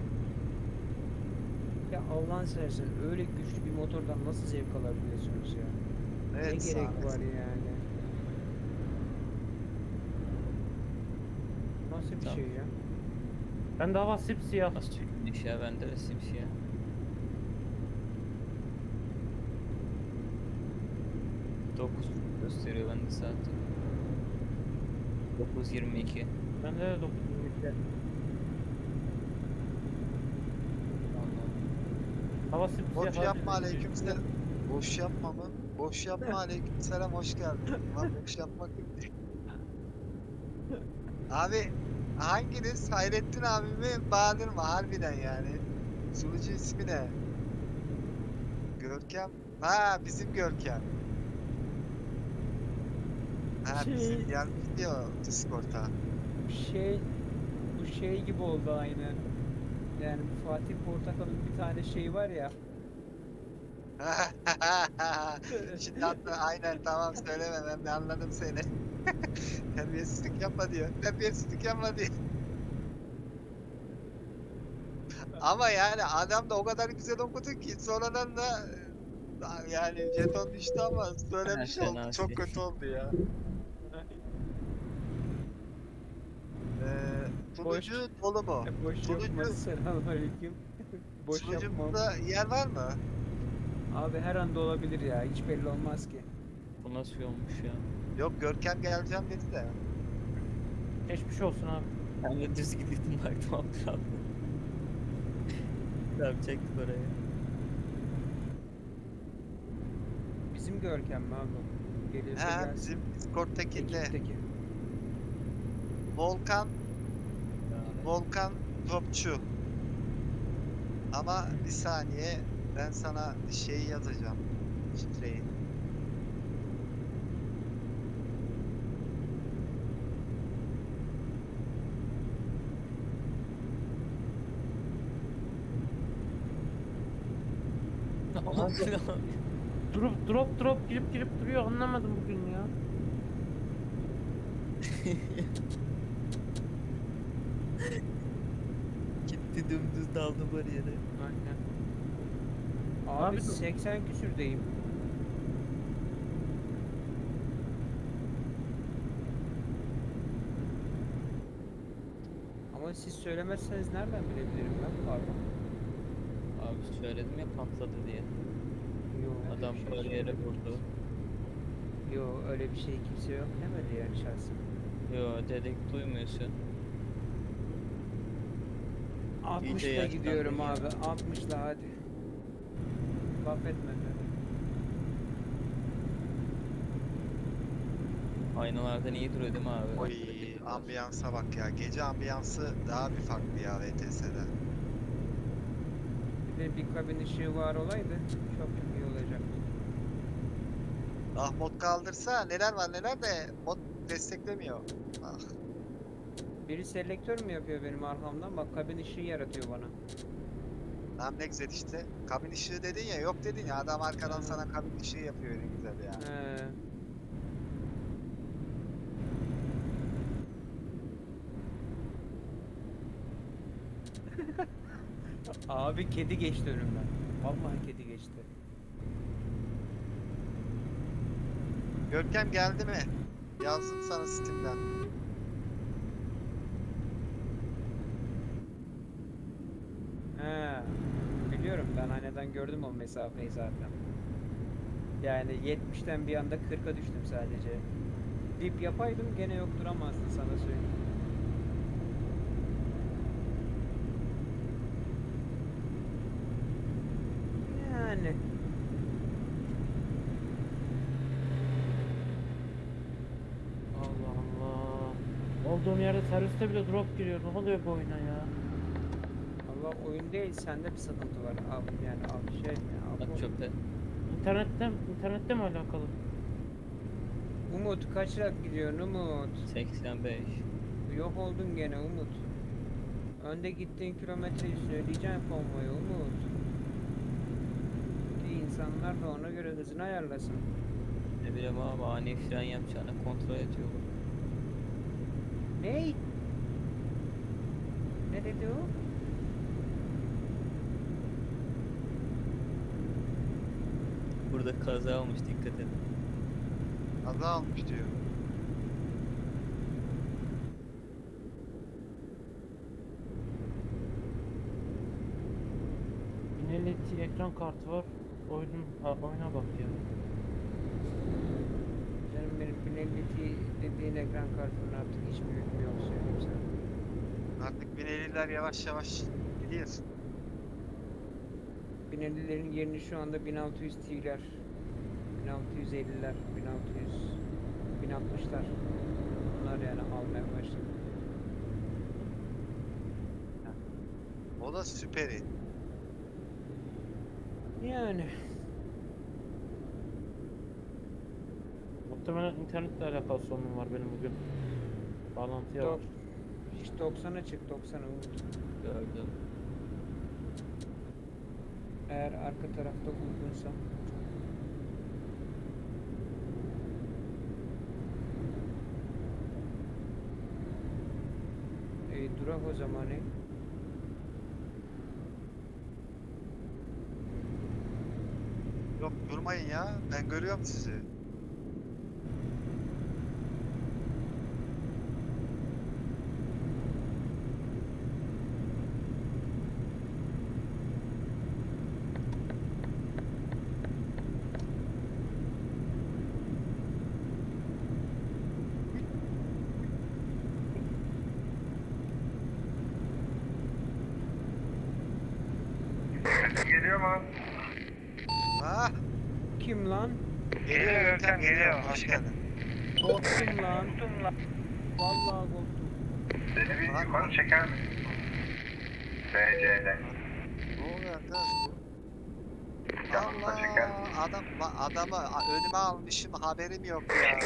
Ya Allah'ın seversen öyle güçlü bir motordan nasıl zevk alabiliyorsunuz ya? Evet, ne gerek var yani? Nasıl bir Tamam. şey ya? Ben de hava sipsiyah. Nasıl çekmiş ya bende de simsiyah. Dokuz gösteriyor bende saati. 9.22 Bende de 9 Hava sipsiyah. Boş yapma aleykümselam. Boş yapma mı? Boş yapma aleykümselam hoş geldin. Lan boş yapmak yok. Abi hanginiz Hayrettin abimi Bahadır mı harbiden yani? Sunucu ismi ne? Görkem. Ha bizim Görkem. Ha Şey- bizim gelmiş diyor Discord'a. Şey bu şey gibi oldu aynen. Yani bu Fatih Portakal'ın bir tane şey var ya. Şimdi hatta aynen tamam söyleme ben de anladım seni. Terbiyesizlik yapma diyor. Terbiyesizlik yapma diyor. Ama yani adam da o kadar güzel okudu ki sonradan da e, yani jeton düştü ama söylemiş oldu. fena Çok kötü oldu ya. Ee, sunucu dolu mu? Boş Sunucu- yapma selamünaleyküm. Boş. Sunucumuzda yer var mı? Abi her anda olabilir ya hiç belli olmaz ki. Bu nasıl olmuş ya? Yok Görkem geleceğim dedi de. Geçmiş olsun abi. Ben de düz gidiyordum baktım alt kaldı. Tamam çektik oraya. Bizim Görkem mi abi? Geliyorsa He gelsin. bizim Discord'takinde Ekipteki. Volkan Yani Volkan Topçu. Ama bir saniye ben sana şeyi yazacağım. Şifreyi. Drop drop drop girip girip duruyor anlamadım bugün ya. Gitti dümdüz daldı bariyere. Aynen. Abi, Abi dur. 80 küsürdeyim. Ama siz söylemezseniz nereden bilebilirim ben? Pardon. Abi söyledim ya patladı diye. Yo, öyle Adam bir şey bariyere söylemedi. vurdu. Yo öyle bir şey kimse yok demedi yani şahsen. Yo dedek duymuyorsun. 60'la yaşlandın gidiyorum ya. abi. 60'la hadi. Laf etme beni. Aynalardan iyi duruyor değil mi abi? Oy ambiyansa bak ya. Gece ambiyansı daha bir farklı ya VTS'de. Bir de bir kabin ışığı var olaydı çok iyi olacaktı. Ah mod kaldırsa neler var neler de mod desteklemiyor. Ah. Biri selektör mü yapıyor benim arkamdan? Bak kabin ışığı yaratıyor bana. Tamam ne güzel işte. Kabin ışığı dedin ya yok dedin ya adam arkadan sana kabin ışığı yapıyor ne güzel ya. He. Abi kedi geçti önümden. Vallahi kedi geçti. Görkem geldi mi? Yazdım sana Steam'den. He. Biliyorum ben aynadan gördüm o mesafeyi zaten. Yani 70'ten bir anda 40'a düştüm sadece. Dip yapaydım gene yok duramazdın sana söyleyeyim. Yani Allah Allah. olduğum yerde serviste bile drop giriyor. Ne oluyor bu oyuna ya? Allah oyun değil sende bir sıkıntı var. Abi yani abi şey ya. Bak bu- çöpte. İnternette, internette mi alakalı? Umut kaçarak gidiyorsun Umut. 85. Yok oldun gene Umut. Önde gittiğin kilometreyi söyleyeceğim konvoyu Umut. İnsanlar da ona göre hızını ayarlasın. Ne bileyim abi ani fren yapacağını kontrol ediyor. Ney? Ne dedi o? Burada kaza olmuş dikkat edin. Kaza almış diyor. Infinity ekran kartı var. Oyunun, ha, oyuna bak ya. Canım benim 1050 dediğin ekran kartının artık hiçbir hükmü yok söyleyeyim sana. Artık 1050'ler yavaş yavaş gidiyor. 1050'lerin yerini şu anda 1600 T'ler, 1650'ler, 1600, 1060'lar. Bunlar yani almaya başladı. O da süperi. Yani Muhtemelen internetle alakalı sorunum var benim bugün. Bağlantıya dok var. hiç 90'a çık 90'a Umut. Gördüm. Eğer arka tarafta uygunsa. E, durak o zaman e. Yok durmayın ya. Ben görüyorum sizi. Geliyor mu? Ha? Kim lan? Geliyor Görkem geliyor. Hoş geldin. Korktum lan. Vallahi korktum. Beni bir Lan. yukarı çeker misin? BC'de. Ne oluyor arkadaş bu? Yanına çeker. Allah adam la- adamı önüme almışım haberim yok ya.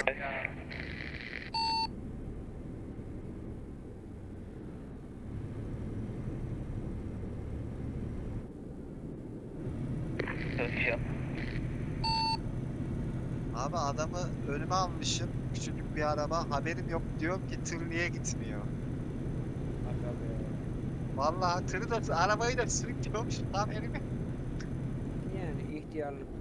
Abi adamı önüme almışım. Küçücük bir araba. Haberim yok diyorum ki tır niye gitmiyor? Vallahi tırı da arabayı da sürüklüyormuş. Haberim yok. Yani ihtiyarlık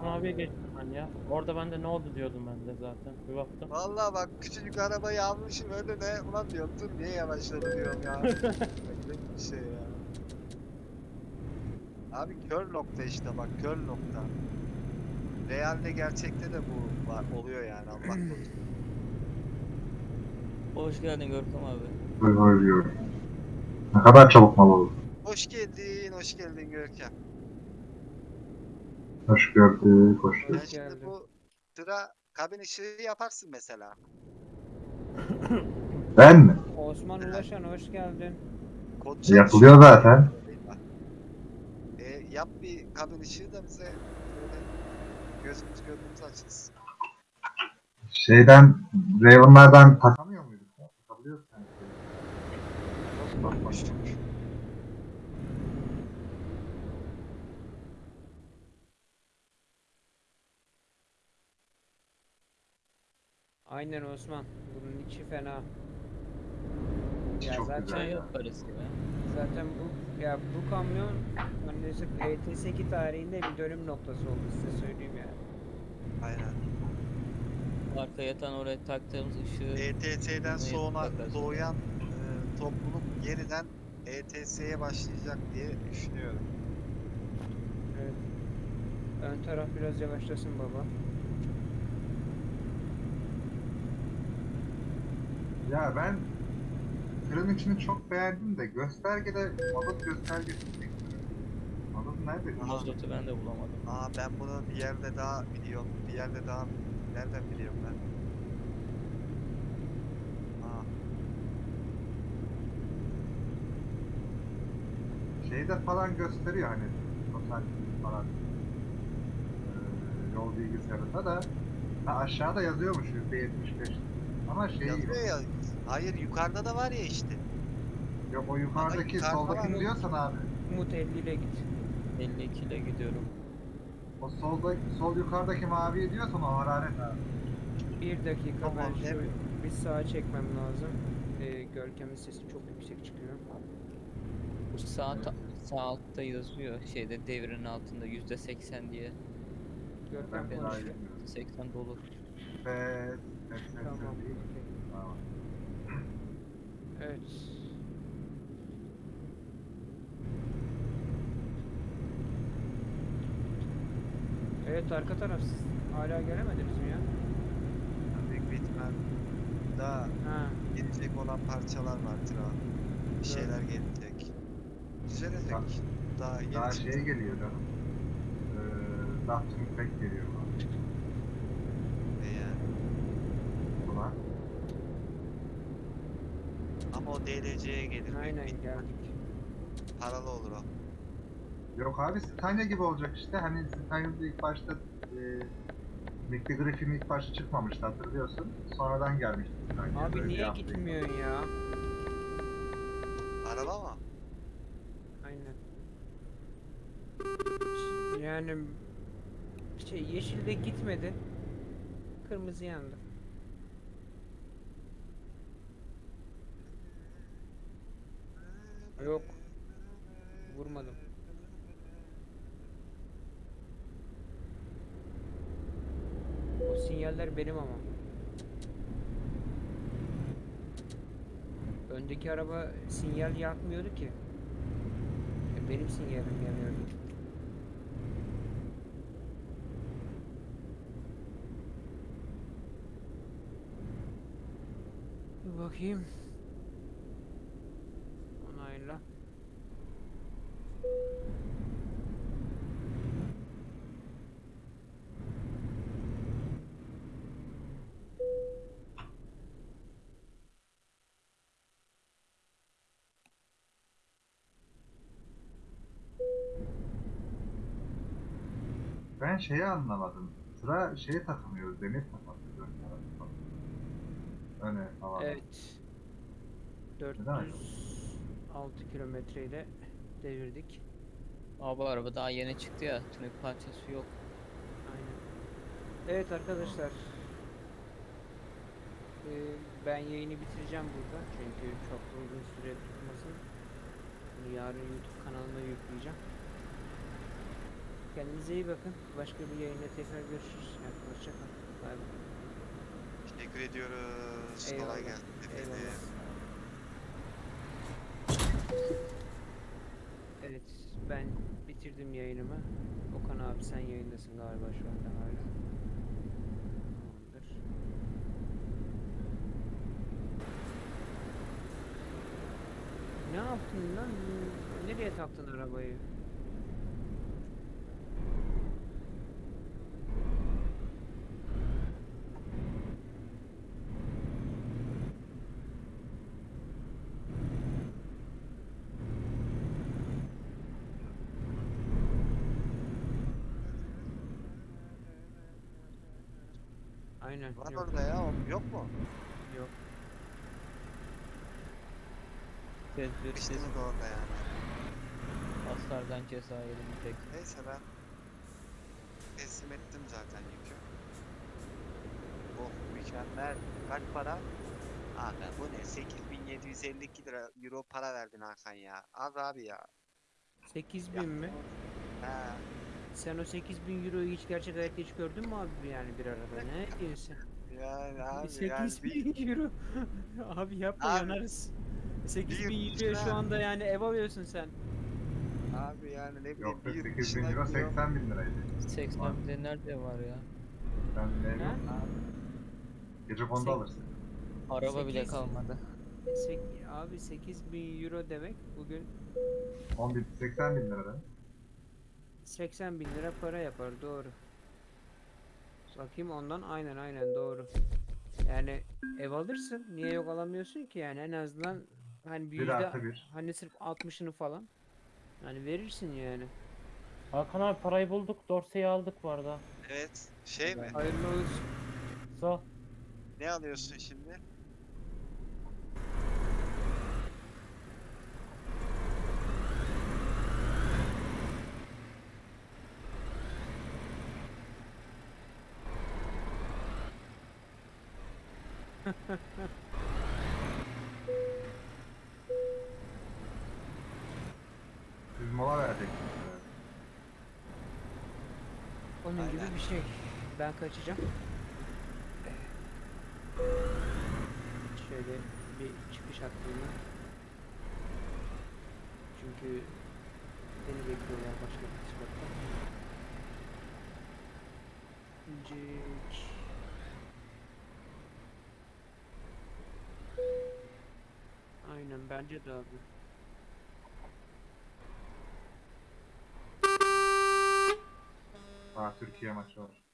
Okan abiye geçtim ben ya. Orada ben de ne oldu diyordum ben de zaten. Bir baktım. Vallahi bak küçücük arabayı almışım önüne. Ulan diyorum dur niye yavaşladı diyorum ya. Böyle bir şey ya. Abi kör nokta işte bak kör nokta. Realde gerçekte de bu var oluyor yani Allah korusun. Hoş geldin Görkem abi. Böyle ölüyorum. Ne kadar çabuk mal oldu. Hoş geldin, hoş geldin Görkem. Hoş gördük, hoş gördük. şimdi geldin. bu tıra kabin ışığı yaparsın mesela. Ben mi? Osman Ulaşan hoş geldin. Kod çalışıyor. Yapılıyor zaten. E, yap bir kabin ışığı da bize böyle gözümüz gönlümüz açılsın. Şeyden, Raven'lardan takamıyor muyduk? ya? Takabiliyoruz sanki. Bakmıştık. Aynen Osman. Bunun içi fena. Ya çok zaten güzel ya. yaparız ya. zaten bu ya bu kamyon maalesef ETS2 tarihinde bir dönüm noktası oldu size söyleyeyim yani. Aynen. Arka yatan oraya taktığımız ışığı ETS'den sonra yapacaklar. doğuyan e, topluluk yeniden ETS'ye başlayacak diye düşünüyorum. Evet. Ön taraf biraz yavaşlasın baba. Ya ben tırın içini çok beğendim de göstergede mazot göstergesi bekliyorum. Mazot nerede? gösterge? Mazotu ben de bulamadım. Aa ben bunu bir yerde daha biliyorum. Bir yerde daha nereden biliyorum ben? Aa Şeyde falan gösteriyor hani total falan. Ee, yol bilgisayarında da ha, aşağıda yazıyormuş %75 ama şey Yazıyor ya. Hayır yukarıda da var ya işte. yok o yukarıdaki yukarıda var. diyorsan abi Umut 50 ile git. 52 ile gidiyorum. o solda sol yukarıdaki mavi diyorsan o hararet abi. Bir dakika Tamam, ben şu demiyorum. bir sağa çekmem lazım. Ee, Görkem'in sesi çok yüksek çıkıyor. Bu sağ, ta- sağ altta yazıyor şeyde devrin altında yüzde seksen diye. Görkem Ben daha konuşuyor. bilmiyorum. 80 dolu. Ses, Tamam. Evet. Evet arka taraf siz hala gelemediniz mi ya? Büyük bir ihtimal daha Ha, gelecek olan parçalar vardır abi. Bir şeyler gelecek. Düzelecek. Daha- Daha yeni Daha şey geliyor canım. Ee, Dustin Peck geliyor bana. Ne yani. Ulan. Ama o DLC'ye gelir. aynen geldik. Paralı olur o. Yok abi Scania gibi olacak işte. Hani Scania'da ilk başta e, Griffin ilk başta çıkmamıştı hatırlıyorsun. Sonradan gelmişti Scania. Abi böyle niye gitmiyorsun ya? Araba mı? Aynen. Yani şey yeşilde gitmedi. Kırmızı yandı. Yok. Vurmadım. O sinyaller benim ama. Öndeki araba sinyal yakmıyordu ki. E, Benim sinyalim yanıyordu. Bakayım. Ben şeyi anlamadım. Sıra şeye takılmıyor, demir takılmıyor. ön tarafa falan. Öne havada. Evet. Neden öyle 406 kilometreyle devirdik. Abi araba daha yeni çıktı ya. Tünük parçası yok. Aynen. Evet arkadaşlar. Ee, ben yayını bitireceğim burada. Çünkü çok da uzun süre tutmasın. Bunu yarın YouTube kanalına yükleyeceğim. Kendinize iyi bakın. Başka bir yayında tekrar görüşürüz. Yani hoşçakalın. Bay bay. Teşekkür ediyoruz. Eyvallah, Kolay gelsin. Eyvallah. Evet, ben bitirdim yayınımı. Okan abi sen yayındasın galiba şu anda hala. Tamamdır. Ne yaptın lan? Nereye taktın arabayı? Aynen. Var yok, orada ya. o- Yok mu? Yok. Tedbirsiz İşte mi orada yani? hasardan ceza yedim tek. Neyse ben teslim ettim zaten yükü. Oh mükemmel. Kaç para? Abi bu ne? 8752 lira euro para verdin Hakan ya. Az abi ya. 8000 mi? He. Sen o 8000 euroyu hiç gerçek hayatta hiç gördün mü abi yani bir arada? Ne diyorsun? Yani abi yani 8000 euro. abi yapma Abi, yanarız. 8000 yurt euroya şu anda yani ev alıyorsun sen. abi yani ne bileyim Yok bir yurt 8 bin dışına euro gidiyorum. 80 bin liraydı. 80 binde nerede var ya? Sen ne Ha? yok. Gece Sek- alırsın. Araba bile Sekiz- kalmadı. Sek- abi 8000 euro demek bugün 10 bin, 80 bin lira. 80 bin lira para yapar doğru. Bakayım ondan aynen aynen doğru. Yani ev alırsın niye yok alamıyorsun ki yani en azından hani bir Bir yüzde artı bir. hani sırf 60'ını falan Yani verirsin yani. Hakan abi parayı bulduk. Dorse'yi aldık bu arada. Evet. Şey mi? Hayırlı olsun. Sağ. Ne alıyorsun şimdi? Biz mola verdik. Onun gibi Aynen. bir şey. Ben kaçacağım. Şöyle bir çıkış hakkında. Çünkü beni bekliyorlar başka bir spotta. İncik. Aynen bence de abi. Daha Türkiye maçı var.